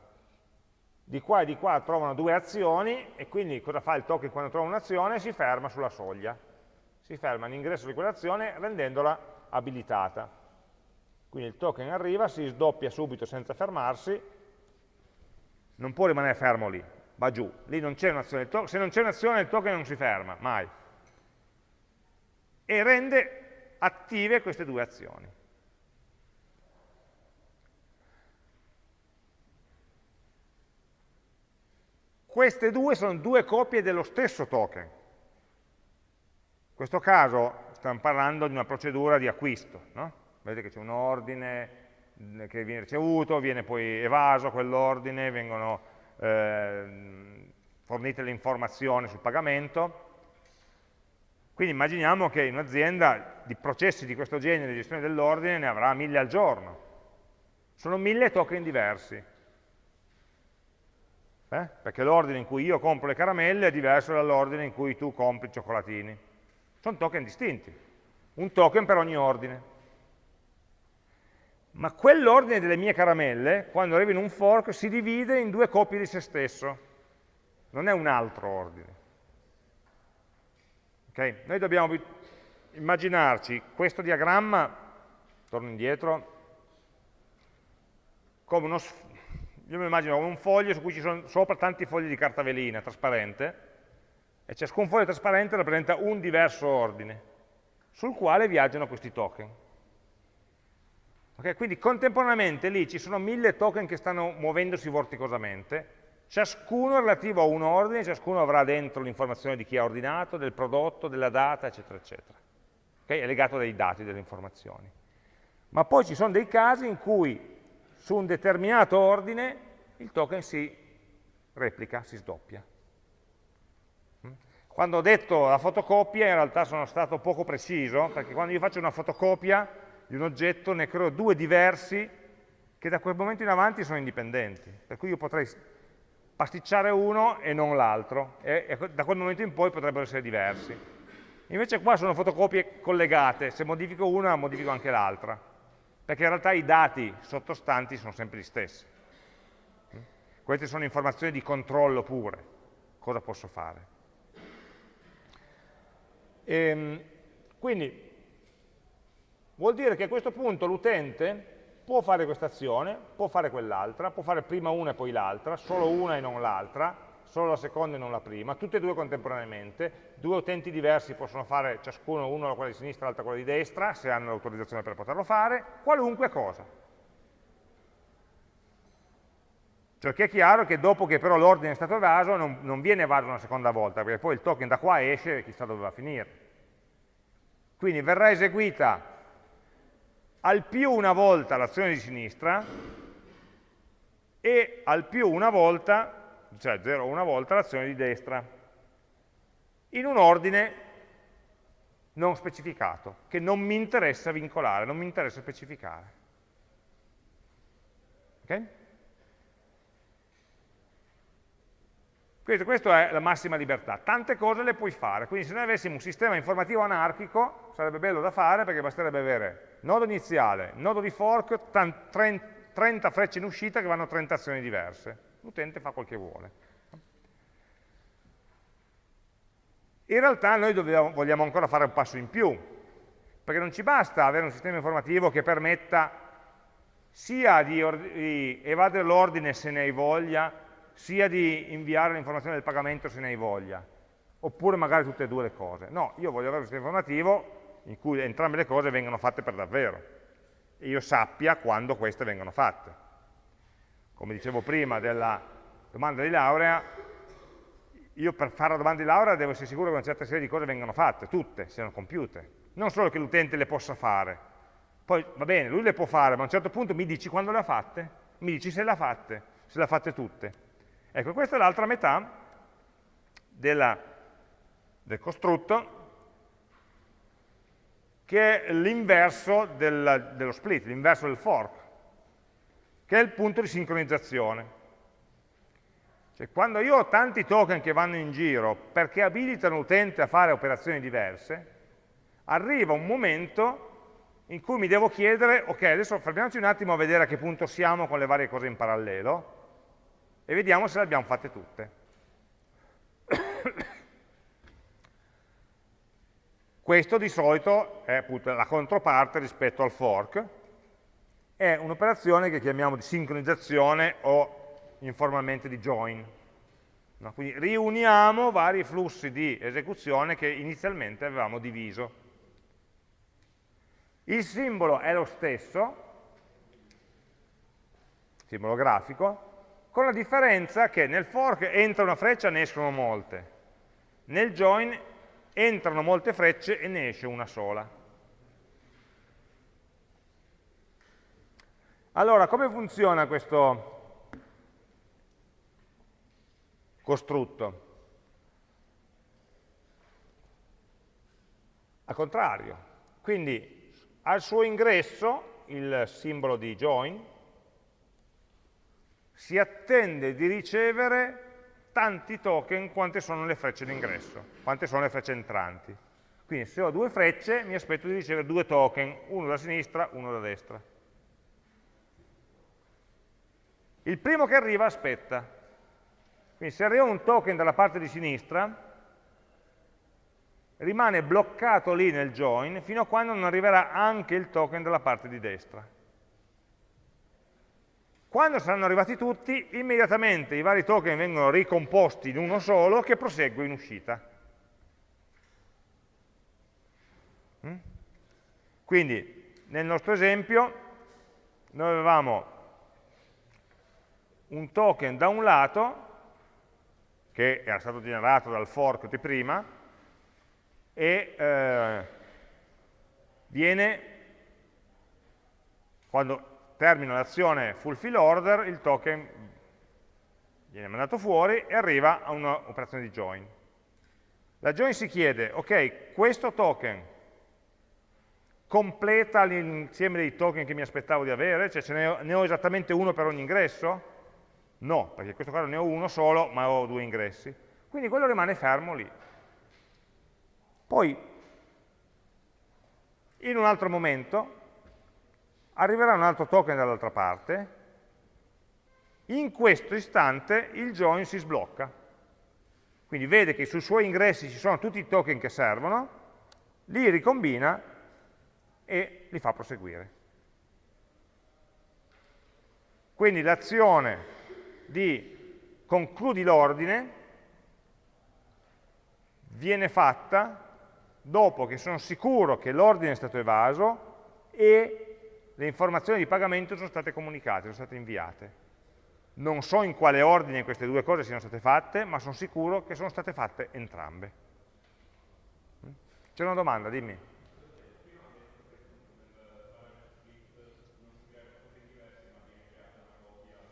di qua e di qua trovano due azioni e quindi cosa fa il token quando trova un'azione? Si ferma sulla soglia, si ferma all'ingresso di quell'azione rendendola abilitata. Quindi il token arriva, si sdoppia subito senza fermarsi, non può rimanere fermo lì, va giù, lì non c'è un'azione, se non c'è un'azione il token non si ferma, mai. E rende attive queste due azioni. queste due sono due copie dello stesso token. In questo caso stiamo parlando di una procedura di acquisto, no? vedete che c'è un ordine che viene ricevuto, viene poi evaso quell'ordine, vengono eh, fornite le informazioni sul pagamento, quindi immaginiamo che in un'azienda di processi di questo genere di gestione dell'ordine ne avrà mille al giorno. Sono mille token diversi. Eh? Perché l'ordine in cui io compro le caramelle è diverso dall'ordine in cui tu compri i cioccolatini. Sono token distinti. Un token per ogni ordine. Ma quell'ordine delle mie caramelle, quando arriva in un fork, si divide in due copie di se stesso. Non è un altro ordine. Okay? Noi dobbiamo immaginarci questo diagramma, torno indietro, come uno, io mi immagino come un foglio su cui ci sono sopra tanti fogli di carta velina trasparente, e ciascun foglio trasparente rappresenta un diverso ordine, sul quale viaggiano questi token. Okay? Quindi contemporaneamente lì ci sono mille token che stanno muovendosi vorticosamente, Ciascuno relativo a un ordine, ciascuno avrà dentro l'informazione di chi ha ordinato, del prodotto, della data, eccetera, eccetera. Okay? È legato dai dati, delle informazioni. Ma poi ci sono dei casi in cui su un determinato ordine il token si replica, si sdoppia. Mm? Quando ho detto la fotocopia in realtà sono stato poco preciso, perché quando io faccio una fotocopia di un oggetto ne creo due diversi che da quel momento in avanti sono indipendenti. Per cui io potrei pasticciare uno e non l'altro, e, e da quel momento in poi potrebbero essere diversi. Invece qua sono fotocopie collegate, se modifico una modifico anche l'altra, perché in realtà i dati sottostanti sono sempre gli stessi. Queste sono informazioni di controllo pure, cosa posso fare. E, ehm, quindi vuol dire che a questo punto l'utente può fare questa azione, può fare quell'altra, può fare prima una e poi l'altra, solo una e non l'altra, solo la seconda e non la prima, tutte e due contemporaneamente, due utenti diversi possono fare ciascuno, uno la quella di sinistra e l'altro quella di destra, se hanno l'autorizzazione per poterlo fare, qualunque cosa. Perché è chiaro che dopo che però l'ordine è stato evaso non, non viene evaso una seconda volta, perché poi il token da qua esce e chissà dove va a finire. Quindi verrà eseguita al più una volta l'azione di sinistra e al più una volta, cioè 0 una volta l'azione di destra, in un ordine non specificato, che non mi interessa vincolare, non mi interessa specificare. Ok? Quindi questa è la massima libertà. Tante cose le puoi fare, quindi se noi avessimo un sistema informativo anarchico sarebbe bello da fare perché basterebbe avere nodo iniziale, nodo di fork, 30 frecce in uscita che vanno a 30 azioni diverse. L'utente fa quel che vuole. In realtà noi dobbiamo, vogliamo ancora fare un passo in più, perché non ci basta avere un sistema informativo che permetta sia di, di evadere l'ordine se ne hai voglia, sia di inviare l'informazione del pagamento se ne hai voglia, oppure magari tutte e due le cose. No, io voglio avere un sistema informativo in cui entrambe le cose vengano fatte per davvero e io sappia quando queste vengono fatte. Come dicevo prima della domanda di laurea, io per fare la domanda di laurea devo essere sicuro che una certa serie di cose vengano fatte, tutte, siano compiute. Non solo che l'utente le possa fare. Poi, va bene, lui le può fare, ma a un certo punto mi dici quando le ha fatte? Mi dici se le ha fatte, se le ha fatte tutte. Ecco, questa è l'altra metà della, del costrutto, che è l'inverso del, dello split, l'inverso del fork, che è il punto di sincronizzazione. Cioè, quando io ho tanti token che vanno in giro perché abilitano l'utente a fare operazioni diverse, arriva un momento in cui mi devo chiedere, ok, adesso fermiamoci un attimo a vedere a che punto siamo con le varie cose in parallelo, e vediamo se le abbiamo fatte tutte. Questo di solito è appunto la controparte rispetto al fork, è un'operazione che chiamiamo di sincronizzazione o informalmente di join. No? Quindi riuniamo vari flussi di esecuzione che inizialmente avevamo diviso. Il simbolo è lo stesso, simbolo grafico, con la differenza che nel fork entra una freccia e ne escono molte, nel join entrano molte frecce e ne esce una sola. Allora, come funziona questo costrutto? Al contrario, quindi al suo ingresso il simbolo di join si attende di ricevere tanti token quante sono le frecce d'ingresso, quante sono le frecce entranti. Quindi se ho due frecce mi aspetto di ricevere due token, uno da sinistra, uno da destra. Il primo che arriva aspetta. Quindi se arriva un token dalla parte di sinistra, rimane bloccato lì nel join fino a quando non arriverà anche il token dalla parte di destra. Quando saranno arrivati tutti, immediatamente i vari token vengono ricomposti in uno solo che prosegue in uscita. Mm? Quindi, nel nostro esempio, noi avevamo un token da un lato, che era stato generato dal fork di prima, e eh, viene, quando termina l'azione fulfill order, il token viene mandato fuori e arriva a un'operazione di join. La join si chiede, ok, questo token completa l'insieme dei token che mi aspettavo di avere? Cioè ce ne ho, ne ho esattamente uno per ogni ingresso? No, perché in questo caso ne ho uno solo, ma ho due ingressi. Quindi quello rimane fermo lì. Poi, in un altro momento, arriverà un altro token dall'altra parte, in questo istante il join si sblocca. Quindi vede che sui suoi ingressi ci sono tutti i token che servono, li ricombina e li fa proseguire. Quindi l'azione di concludi l'ordine viene fatta dopo che sono sicuro che l'ordine è stato evaso e le informazioni di pagamento sono state comunicate, sono state inviate. Non so in quale ordine queste due cose siano state fatte, ma sono sicuro che sono state fatte entrambe. C'è una domanda, dimmi.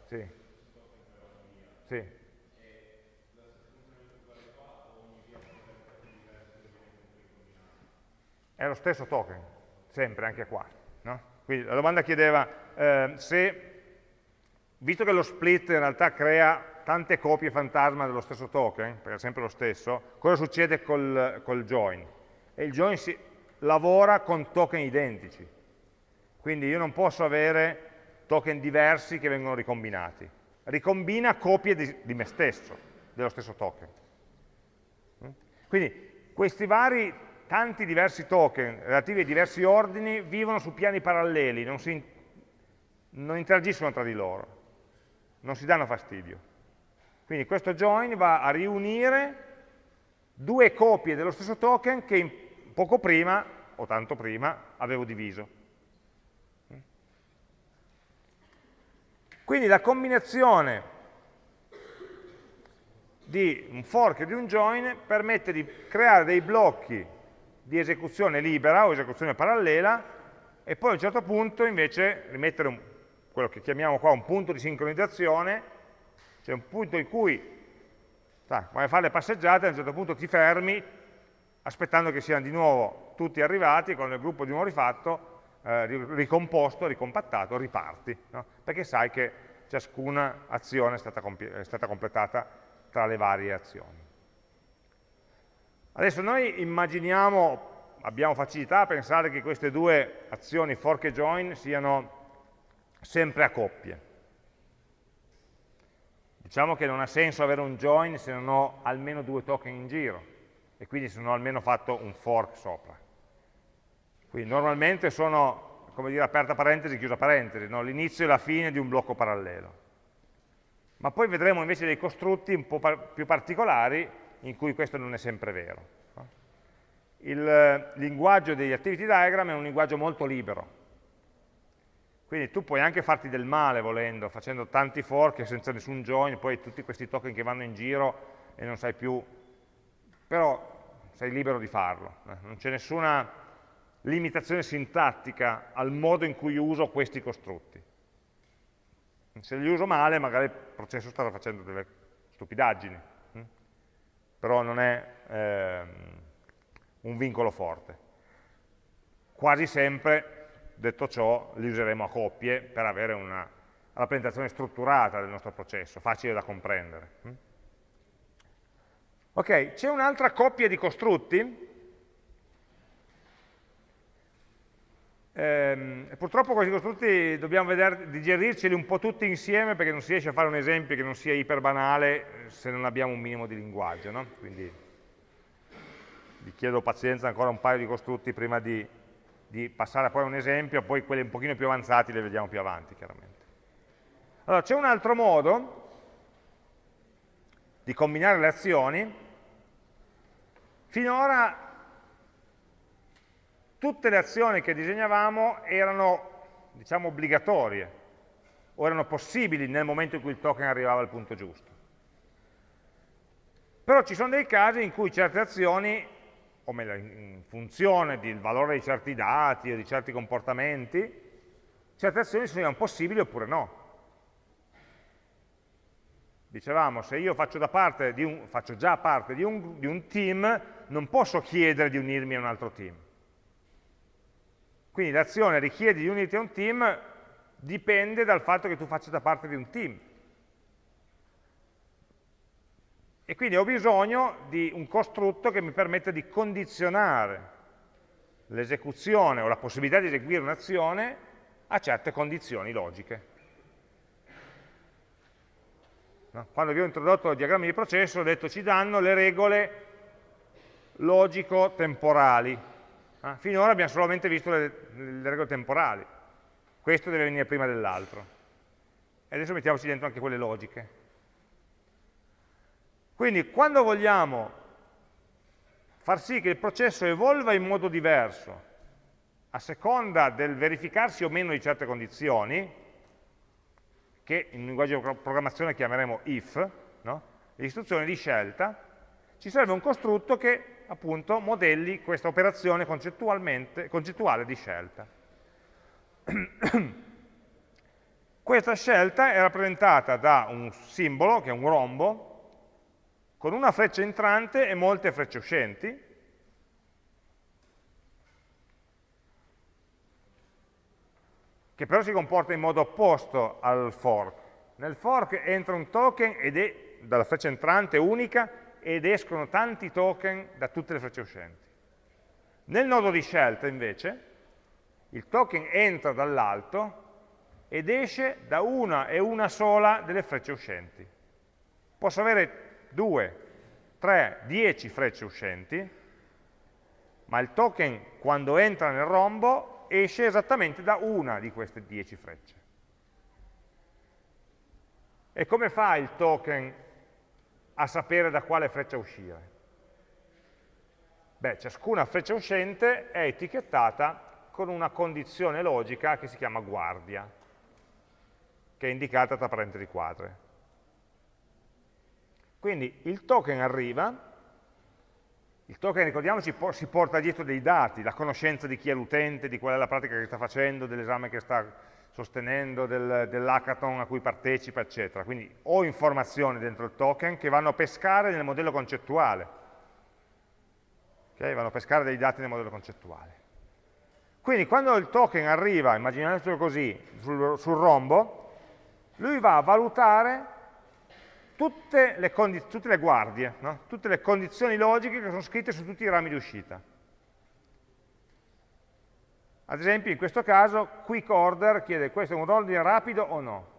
Sì. Sì. è lo stesso token, sempre, anche qua. Quindi la domanda chiedeva eh, se, visto che lo split in realtà crea tante copie fantasma dello stesso token, perché è sempre lo stesso, cosa succede col, col join? E il join si, lavora con token identici, quindi io non posso avere token diversi che vengono ricombinati. Ricombina copie di, di me stesso, dello stesso token. Quindi questi vari tanti diversi token relativi ai diversi ordini vivono su piani paralleli, non, si, non interagiscono tra di loro, non si danno fastidio. Quindi questo join va a riunire due copie dello stesso token che poco prima, o tanto prima, avevo diviso. Quindi la combinazione di un fork e di un join permette di creare dei blocchi di esecuzione libera o esecuzione parallela e poi a un certo punto invece rimettere un, quello che chiamiamo qua un punto di sincronizzazione, cioè un punto in cui, sai, quando fai le passeggiate, a un certo punto ti fermi aspettando che siano di nuovo tutti arrivati, con il gruppo di nuovo rifatto, eh, ricomposto, ricompattato, riparti, no? perché sai che ciascuna azione è stata, è stata completata tra le varie azioni. Adesso noi immaginiamo, abbiamo facilità a pensare che queste due azioni fork e join siano sempre a coppie. Diciamo che non ha senso avere un join se non ho almeno due token in giro e quindi se non ho almeno fatto un fork sopra. Quindi normalmente sono, come dire, aperta parentesi, chiusa parentesi, no? l'inizio e la fine di un blocco parallelo. Ma poi vedremo invece dei costrutti un po' più particolari in cui questo non è sempre vero. Il linguaggio degli activity diagram è un linguaggio molto libero, Quindi tu puoi anche farti del male volendo, facendo tanti fork senza nessun join, poi tutti questi token che vanno in giro e non sai più, però sei libero di farlo, eh. non c'è nessuna limitazione sintattica al modo in cui uso questi costrutti. Se li uso male magari il processo starà facendo delle stupidaggini? Però non è ehm, un vincolo forte. Quasi sempre, detto ciò, li useremo a coppie per avere una rappresentazione strutturata del nostro processo, facile da comprendere. Ok, c'è un'altra coppia di costrutti Ehm, purtroppo questi costrutti dobbiamo vedere, digerirceli un po' tutti insieme perché non si riesce a fare un esempio che non sia iper banale eh, se non abbiamo un minimo di linguaggio. No? Quindi vi chiedo pazienza ancora un paio di costrutti prima di, di passare poi a un esempio, poi quelli un pochino più avanzati li vediamo più avanti chiaramente. Allora, c'è un altro modo di combinare le azioni. Finora tutte le azioni che disegnavamo erano, diciamo, obbligatorie, o erano possibili nel momento in cui il token arrivava al punto giusto. Però ci sono dei casi in cui certe azioni, o meglio, in funzione del valore di certi dati o di certi comportamenti, certe azioni sono possibili oppure no. Dicevamo, se io faccio, un, faccio già parte di un, di un team, non posso chiedere di unirmi a un altro team quindi l'azione richiede di unirti a un team dipende dal fatto che tu faccia da parte di un team. E quindi ho bisogno di un costrutto che mi permetta di condizionare l'esecuzione o la possibilità di eseguire un'azione a certe condizioni logiche. Quando vi ho introdotto il diagramma di processo ho detto ci danno le regole logico-temporali Ah, finora abbiamo solamente visto le, le regole temporali. Questo deve venire prima dell'altro. E adesso mettiamoci dentro anche quelle logiche. Quindi quando vogliamo far sì che il processo evolva in modo diverso, a seconda del verificarsi o meno di certe condizioni, che in linguaggio di programmazione chiameremo if, no? l'istruzione di scelta, ci serve un costrutto che appunto modelli questa operazione concettuale di scelta. questa scelta è rappresentata da un simbolo, che è un rombo, con una freccia entrante e molte frecce uscenti, che però si comporta in modo opposto al fork. Nel fork entra un token ed è dalla freccia entrante unica ed escono tanti token da tutte le frecce uscenti. Nel nodo di scelta invece il token entra dall'alto ed esce da una e una sola delle frecce uscenti. Posso avere due, tre, dieci frecce uscenti, ma il token quando entra nel rombo esce esattamente da una di queste dieci frecce. E come fa il token a sapere da quale freccia uscire? Beh, ciascuna freccia uscente è etichettata con una condizione logica che si chiama guardia, che è indicata tra parentesi quadre. Quindi il token arriva, il token, ricordiamoci, si porta dietro dei dati, la conoscenza di chi è l'utente, di qual è la pratica che sta facendo, dell'esame che sta sostenendo del, dell'hackathon a cui partecipa, eccetera. Quindi ho informazioni dentro il token che vanno a pescare nel modello concettuale. Okay? Vanno a pescare dei dati nel modello concettuale. Quindi quando il token arriva, immaginatelo così, sul, sul rombo, lui va a valutare tutte le, tutte le guardie, no? tutte le condizioni logiche che sono scritte su tutti i rami di uscita. Ad esempio in questo caso quick order chiede questo è un ordine rapido o no?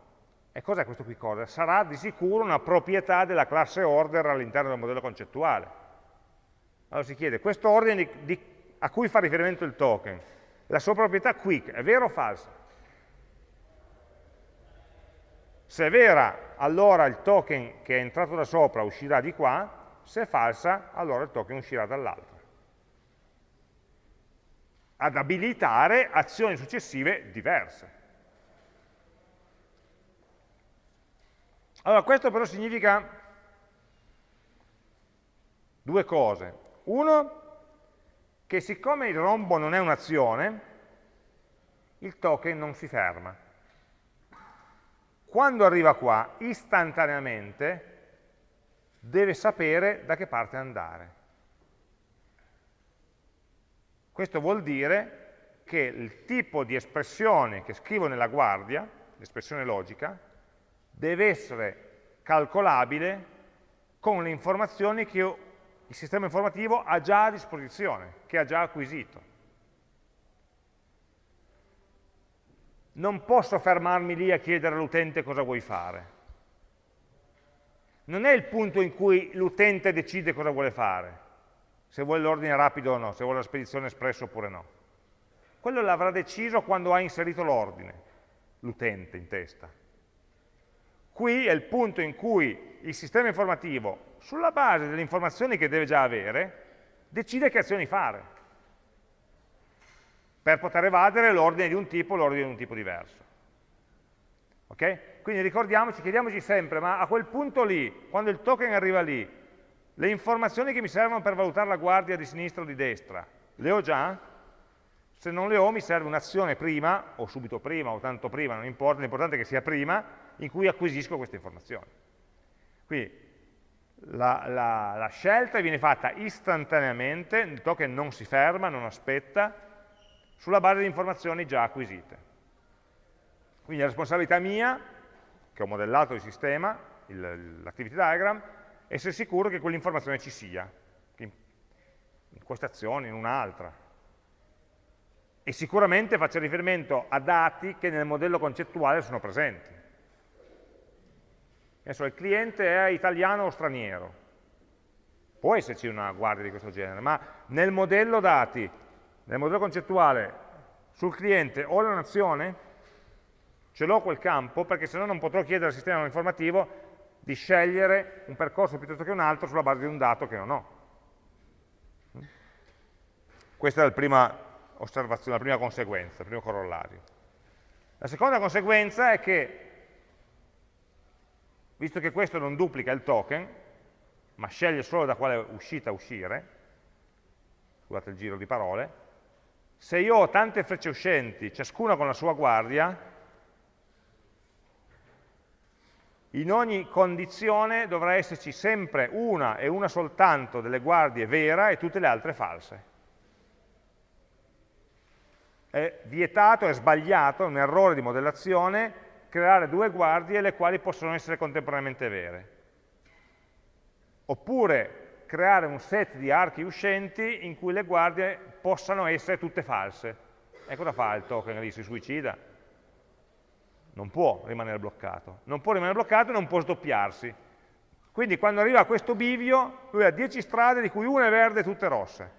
E cos'è questo quick order? Sarà di sicuro una proprietà della classe order all'interno del modello concettuale. Allora si chiede questo ordine di, di, a cui fa riferimento il token, la sua proprietà quick, è vera o falsa? Se è vera, allora il token che è entrato da sopra uscirà di qua, se è falsa, allora il token uscirà dall'altro ad abilitare azioni successive diverse. Allora, questo però significa due cose. Uno, che siccome il rombo non è un'azione, il token non si ferma. Quando arriva qua, istantaneamente, deve sapere da che parte andare. Questo vuol dire che il tipo di espressione che scrivo nella guardia, l'espressione logica, deve essere calcolabile con le informazioni che il sistema informativo ha già a disposizione, che ha già acquisito. Non posso fermarmi lì a chiedere all'utente cosa vuoi fare. Non è il punto in cui l'utente decide cosa vuole fare, se vuole l'ordine rapido o no, se vuole la spedizione espressa oppure no. Quello l'avrà deciso quando ha inserito l'ordine, l'utente in testa. Qui è il punto in cui il sistema informativo, sulla base delle informazioni che deve già avere, decide che azioni fare, per poter evadere l'ordine di un tipo o l'ordine di un tipo diverso. Ok? Quindi ricordiamoci, chiediamoci sempre, ma a quel punto lì, quando il token arriva lì, le informazioni che mi servono per valutare la guardia di sinistra o di destra, le ho già? Se non le ho mi serve un'azione prima, o subito prima, o tanto prima, non importa, l'importante è che sia prima, in cui acquisisco queste informazioni. Quindi la, la, la, scelta viene fatta istantaneamente, il token non si ferma, non aspetta, sulla base di informazioni già acquisite. Quindi la responsabilità mia, che ho modellato il sistema, l'activity diagram, essere sicuro che quell'informazione ci sia, in, questa azione, in un'altra. E sicuramente faccio riferimento a dati che nel modello concettuale sono presenti. Adesso il cliente è italiano o straniero. Può esserci una guardia di questo genere, ma nel modello dati, nel modello concettuale, sul cliente o la nazione, ce l'ho quel campo perché se no non potrò chiedere al sistema informativo di scegliere un percorso piuttosto che un altro sulla base di un dato che non ho. Questa è la prima osservazione, la prima conseguenza, il primo corollario. La seconda conseguenza è che visto che questo non duplica il token, ma sceglie solo da quale uscita uscire, scusate il giro di parole, se io ho tante frecce uscenti, ciascuna con la sua guardia, in ogni condizione dovrà esserci sempre una e una soltanto delle guardie vera e tutte le altre false. È vietato, è sbagliato, è un errore di modellazione creare due guardie le quali possono essere contemporaneamente vere. Oppure creare un set di archi uscenti in cui le guardie possano essere tutte false. E cosa fa il token lì? Si suicida? Non può rimanere bloccato. Non può rimanere bloccato e non può sdoppiarsi. Quindi quando arriva a questo bivio, lui ha 10 strade di cui una è verde e tutte rosse.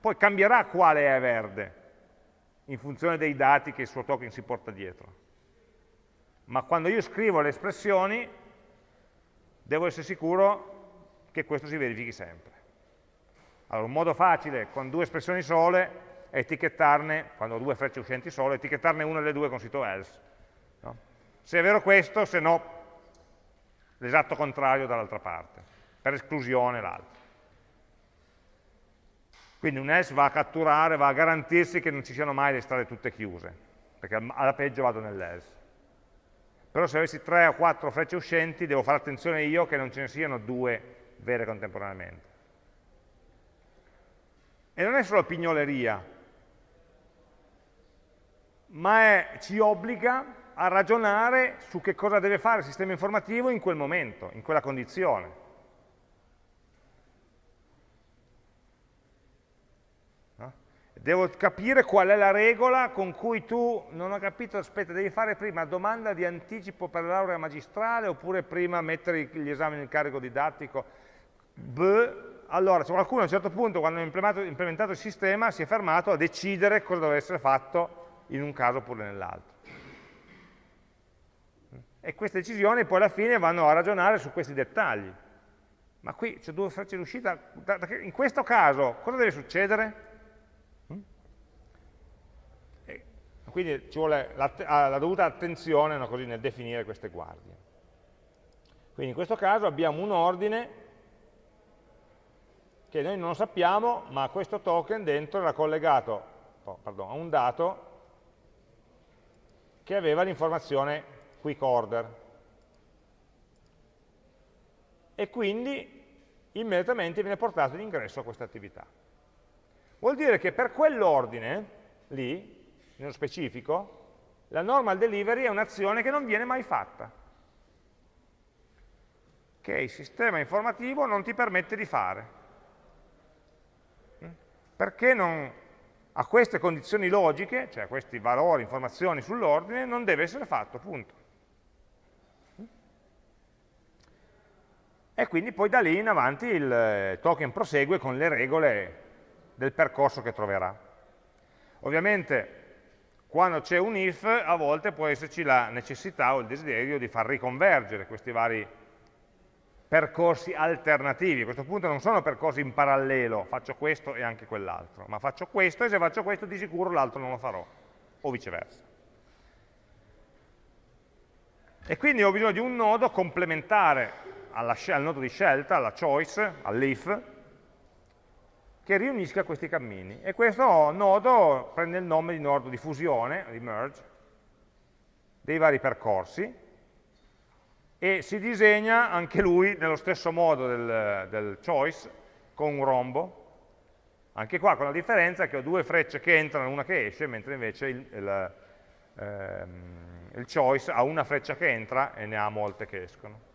Poi cambierà quale è verde, in funzione dei dati che il suo token si porta dietro ma quando io scrivo le espressioni devo essere sicuro che questo si verifichi sempre. Allora, un modo facile con due espressioni sole è etichettarne, quando ho due frecce uscenti sole, etichettarne una delle due con sito else. Se è vero questo, se no l'esatto contrario dall'altra parte, per esclusione l'altro. Quindi un else va a catturare, va a garantirsi che non ci siano mai le strade tutte chiuse, perché alla peggio vado nell'else però se avessi tre o quattro frecce uscenti devo fare attenzione io che non ce ne siano due vere contemporaneamente. E non è solo pignoleria, ma è, ci obbliga a ragionare su che cosa deve fare il sistema informativo in quel momento, in quella condizione. devo capire qual è la regola con cui tu, non ho capito, aspetta, devi fare prima domanda di anticipo per la laurea magistrale oppure prima mettere gli esami in carico didattico. Beh, allora, qualcuno a un certo punto, quando ha implementato, implementato il sistema, si è fermato a decidere cosa deve essere fatto in un caso oppure nell'altro. E queste decisioni poi alla fine vanno a ragionare su questi dettagli. Ma qui c'è due frecce d'uscita, in questo caso cosa deve succedere? quindi ci vuole la, la dovuta attenzione no, così, nel definire queste guardie. Quindi in questo caso abbiamo un ordine che noi non sappiamo, ma questo token dentro era collegato oh, pardon, a un dato che aveva l'informazione quick order. E quindi immediatamente viene portato in ingresso a questa attività. Vuol dire che per quell'ordine, lì, nello specifico, la normal delivery è un'azione che non viene mai fatta, che il sistema informativo non ti permette di fare perché non, a queste condizioni logiche, cioè a questi valori, informazioni sull'ordine, non deve essere fatto, punto. E quindi poi da lì in avanti il token prosegue con le regole del percorso che troverà. Ovviamente quando c'è un if a volte può esserci la necessità o il desiderio di far riconvergere questi vari percorsi alternativi, a questo punto non sono percorsi in parallelo, faccio questo e anche quell'altro, ma faccio questo e se faccio questo di sicuro l'altro non lo farò, o viceversa. E quindi ho bisogno di un nodo complementare alla, al nodo di scelta, alla choice, all'if, che riunisca questi cammini. E questo nodo prende il nome di nodo di fusione, di merge, dei vari percorsi, e si disegna anche lui nello stesso modo del, del choice, con un rombo, anche qua con la differenza che ho due frecce che entrano e una che esce, mentre invece il, il, ehm, il choice ha una freccia che entra e ne ha molte che escono.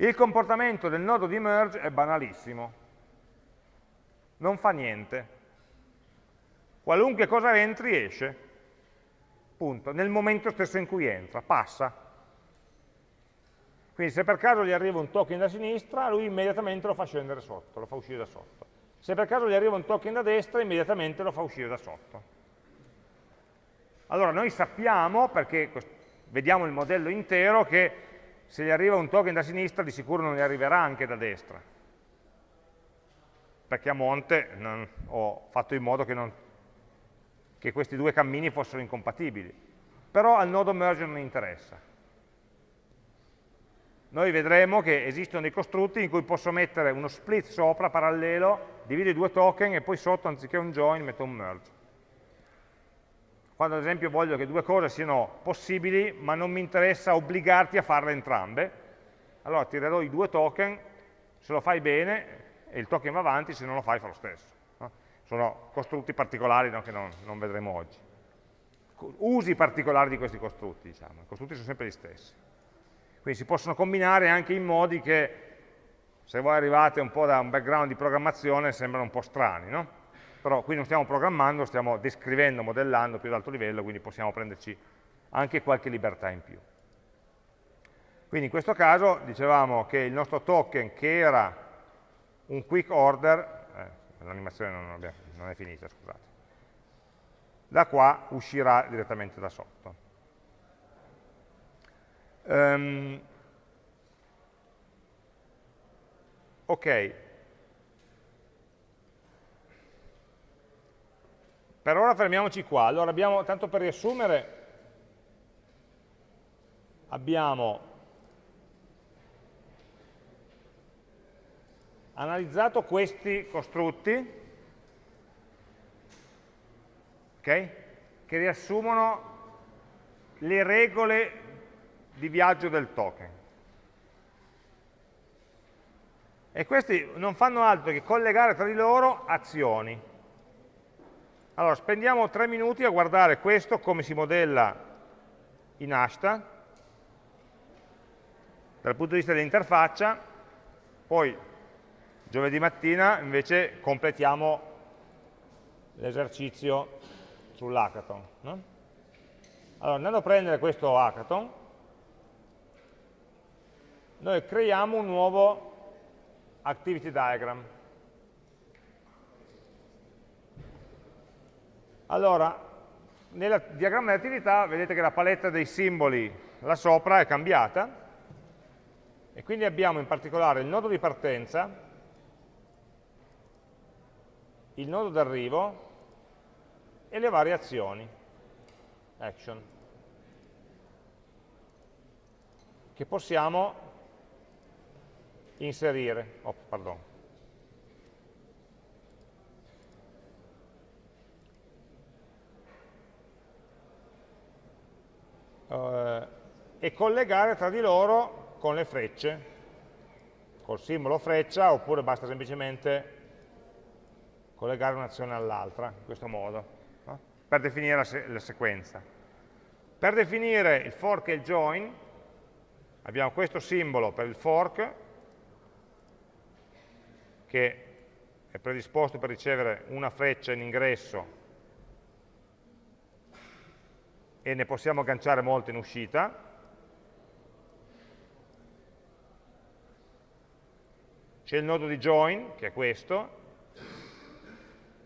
Il comportamento del nodo di merge è banalissimo, non fa niente. Qualunque cosa entri esce, punto, nel momento stesso in cui entra, passa. Quindi se per caso gli arriva un token da sinistra, lui immediatamente lo fa scendere sotto, lo fa uscire da sotto. Se per caso gli arriva un token da destra, immediatamente lo fa uscire da sotto. Allora noi sappiamo, perché vediamo il modello intero, che se gli arriva un token da sinistra di sicuro non gli arriverà anche da destra. Perché a monte non, ho fatto in modo che, non, che questi due cammini fossero incompatibili. Però al nodo merge non interessa noi vedremo che esistono dei costrutti in cui posso mettere uno split sopra, parallelo, divido i due token e poi sotto, anziché un join, metto un merge. Quando ad esempio voglio che due cose siano possibili, ma non mi interessa obbligarti a farle entrambe, allora tirerò i due token, se lo fai bene, e il token va avanti, se non lo fai fa lo stesso. No? Sono costrutti particolari no, che non, non vedremo oggi. Usi particolari di questi costrutti, diciamo. i costrutti sono sempre gli stessi. Quindi si possono combinare anche in modi che, se voi arrivate un po' da un background di programmazione, sembrano un po' strani, no? Però qui non stiamo programmando, stiamo descrivendo, modellando più ad alto livello, quindi possiamo prenderci anche qualche libertà in più. Quindi in questo caso dicevamo che il nostro token, che era un quick order, eh, l'animazione non, non è finita, scusate, da qua uscirà direttamente da sotto. Um, ok. Per ora fermiamoci qua. Allora abbiamo, tanto per riassumere, abbiamo analizzato questi costrutti, okay, che riassumono le regole di viaggio del token. E questi non fanno altro che collegare tra di loro azioni. Allora, spendiamo tre minuti a guardare questo, come si modella in Ashta, dal punto di vista dell'interfaccia, poi giovedì mattina invece completiamo l'esercizio sull'hackathon. No? Allora, andando a prendere questo hackathon, noi creiamo un nuovo activity diagram. Allora, nel diagramma di attività vedete che la paletta dei simboli là sopra è cambiata e quindi abbiamo in particolare il nodo di partenza, il nodo d'arrivo e le varie azioni, action. che possiamo inserire. Oh, pardon. Uh, e collegare tra di loro con le frecce, col simbolo freccia, oppure basta semplicemente collegare un'azione all'altra, in questo modo, no? per definire la, se la sequenza. Per definire il fork e il join, abbiamo questo simbolo per il fork, che è predisposto per ricevere una freccia in ingresso e ne possiamo agganciare molte in uscita. C'è il nodo di join, che è questo,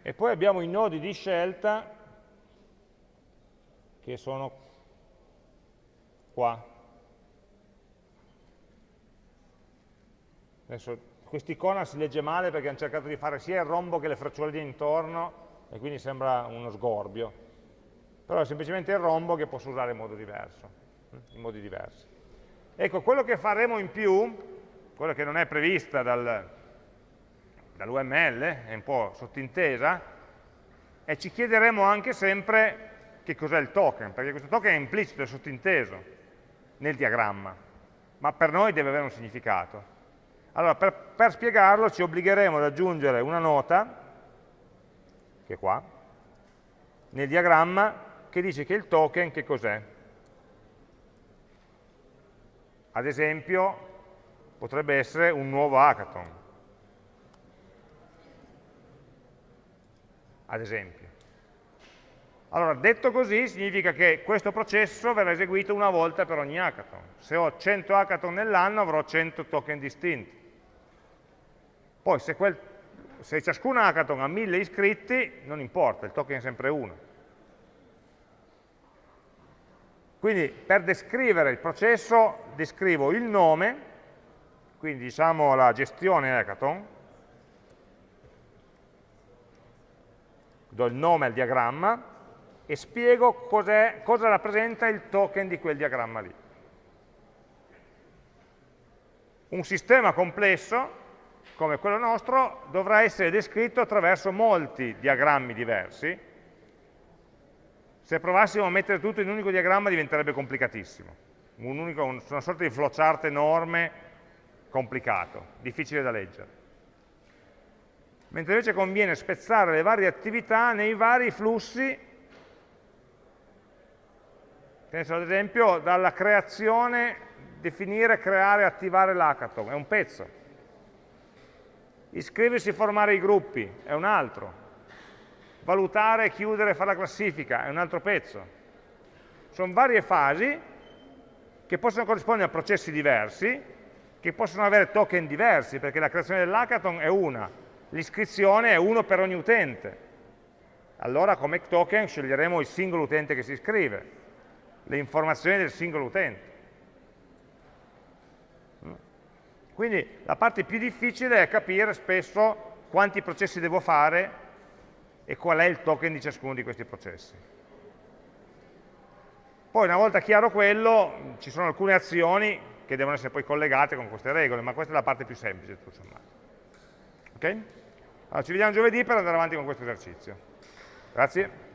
e poi abbiamo i nodi di scelta che sono qua. Adesso quest'icona si legge male perché hanno cercato di fare sia il rombo che le freccioline intorno e quindi sembra uno sgorbio. Però è semplicemente il rombo che posso usare in modo diverso, in modi diversi. Ecco, quello che faremo in più, quello che non è prevista dal, dall'UML, è un po' sottintesa, e ci chiederemo anche sempre che cos'è il token, perché questo token è implicito, è sottinteso nel diagramma, ma per noi deve avere un significato. Allora, per, per spiegarlo ci obbligheremo ad aggiungere una nota, che è qua, nel diagramma, che dice che il token che cos'è. Ad esempio, potrebbe essere un nuovo hackathon. ad esempio. Allora, detto così, significa che questo processo verrà eseguito una volta per ogni hackathon. Se ho 100 hackathon nell'anno avrò 100 token distinti. Poi se, quel, se ciascun hackathon ha 1000 iscritti, non importa, il token è sempre uno. Quindi per descrivere il processo descrivo il nome, quindi diciamo la gestione hackathon, do il nome al diagramma e spiego cosa rappresenta il token di quel diagramma lì. Un sistema complesso, come quello nostro, dovrà essere descritto attraverso molti diagrammi diversi. Se provassimo a mettere tutto in un unico diagramma diventerebbe complicatissimo. Un unico, una sorta di flowchart enorme, complicato, difficile da leggere. Mentre invece conviene spezzare le varie attività nei vari flussi, penso ad esempio dalla creazione, definire, creare, attivare l'hackathon, è un pezzo, iscriversi e formare i gruppi, è un altro, valutare, chiudere, fare la classifica, è un altro pezzo. Sono varie fasi che possono corrispondere a processi diversi, che possono avere token diversi, perché la creazione dell'hackathon è una, l'iscrizione è uno per ogni utente. Allora come token sceglieremo il singolo utente che si iscrive, le informazioni del singolo utente. Quindi la parte più difficile è capire spesso quanti processi devo fare e qual è il token di ciascuno di questi processi. Poi una volta chiaro quello, ci sono alcune azioni che devono essere poi collegate con queste regole, ma questa è la parte più semplice tutto sommato. Okay? Allora, ci vediamo giovedì per andare avanti con questo esercizio. Grazie.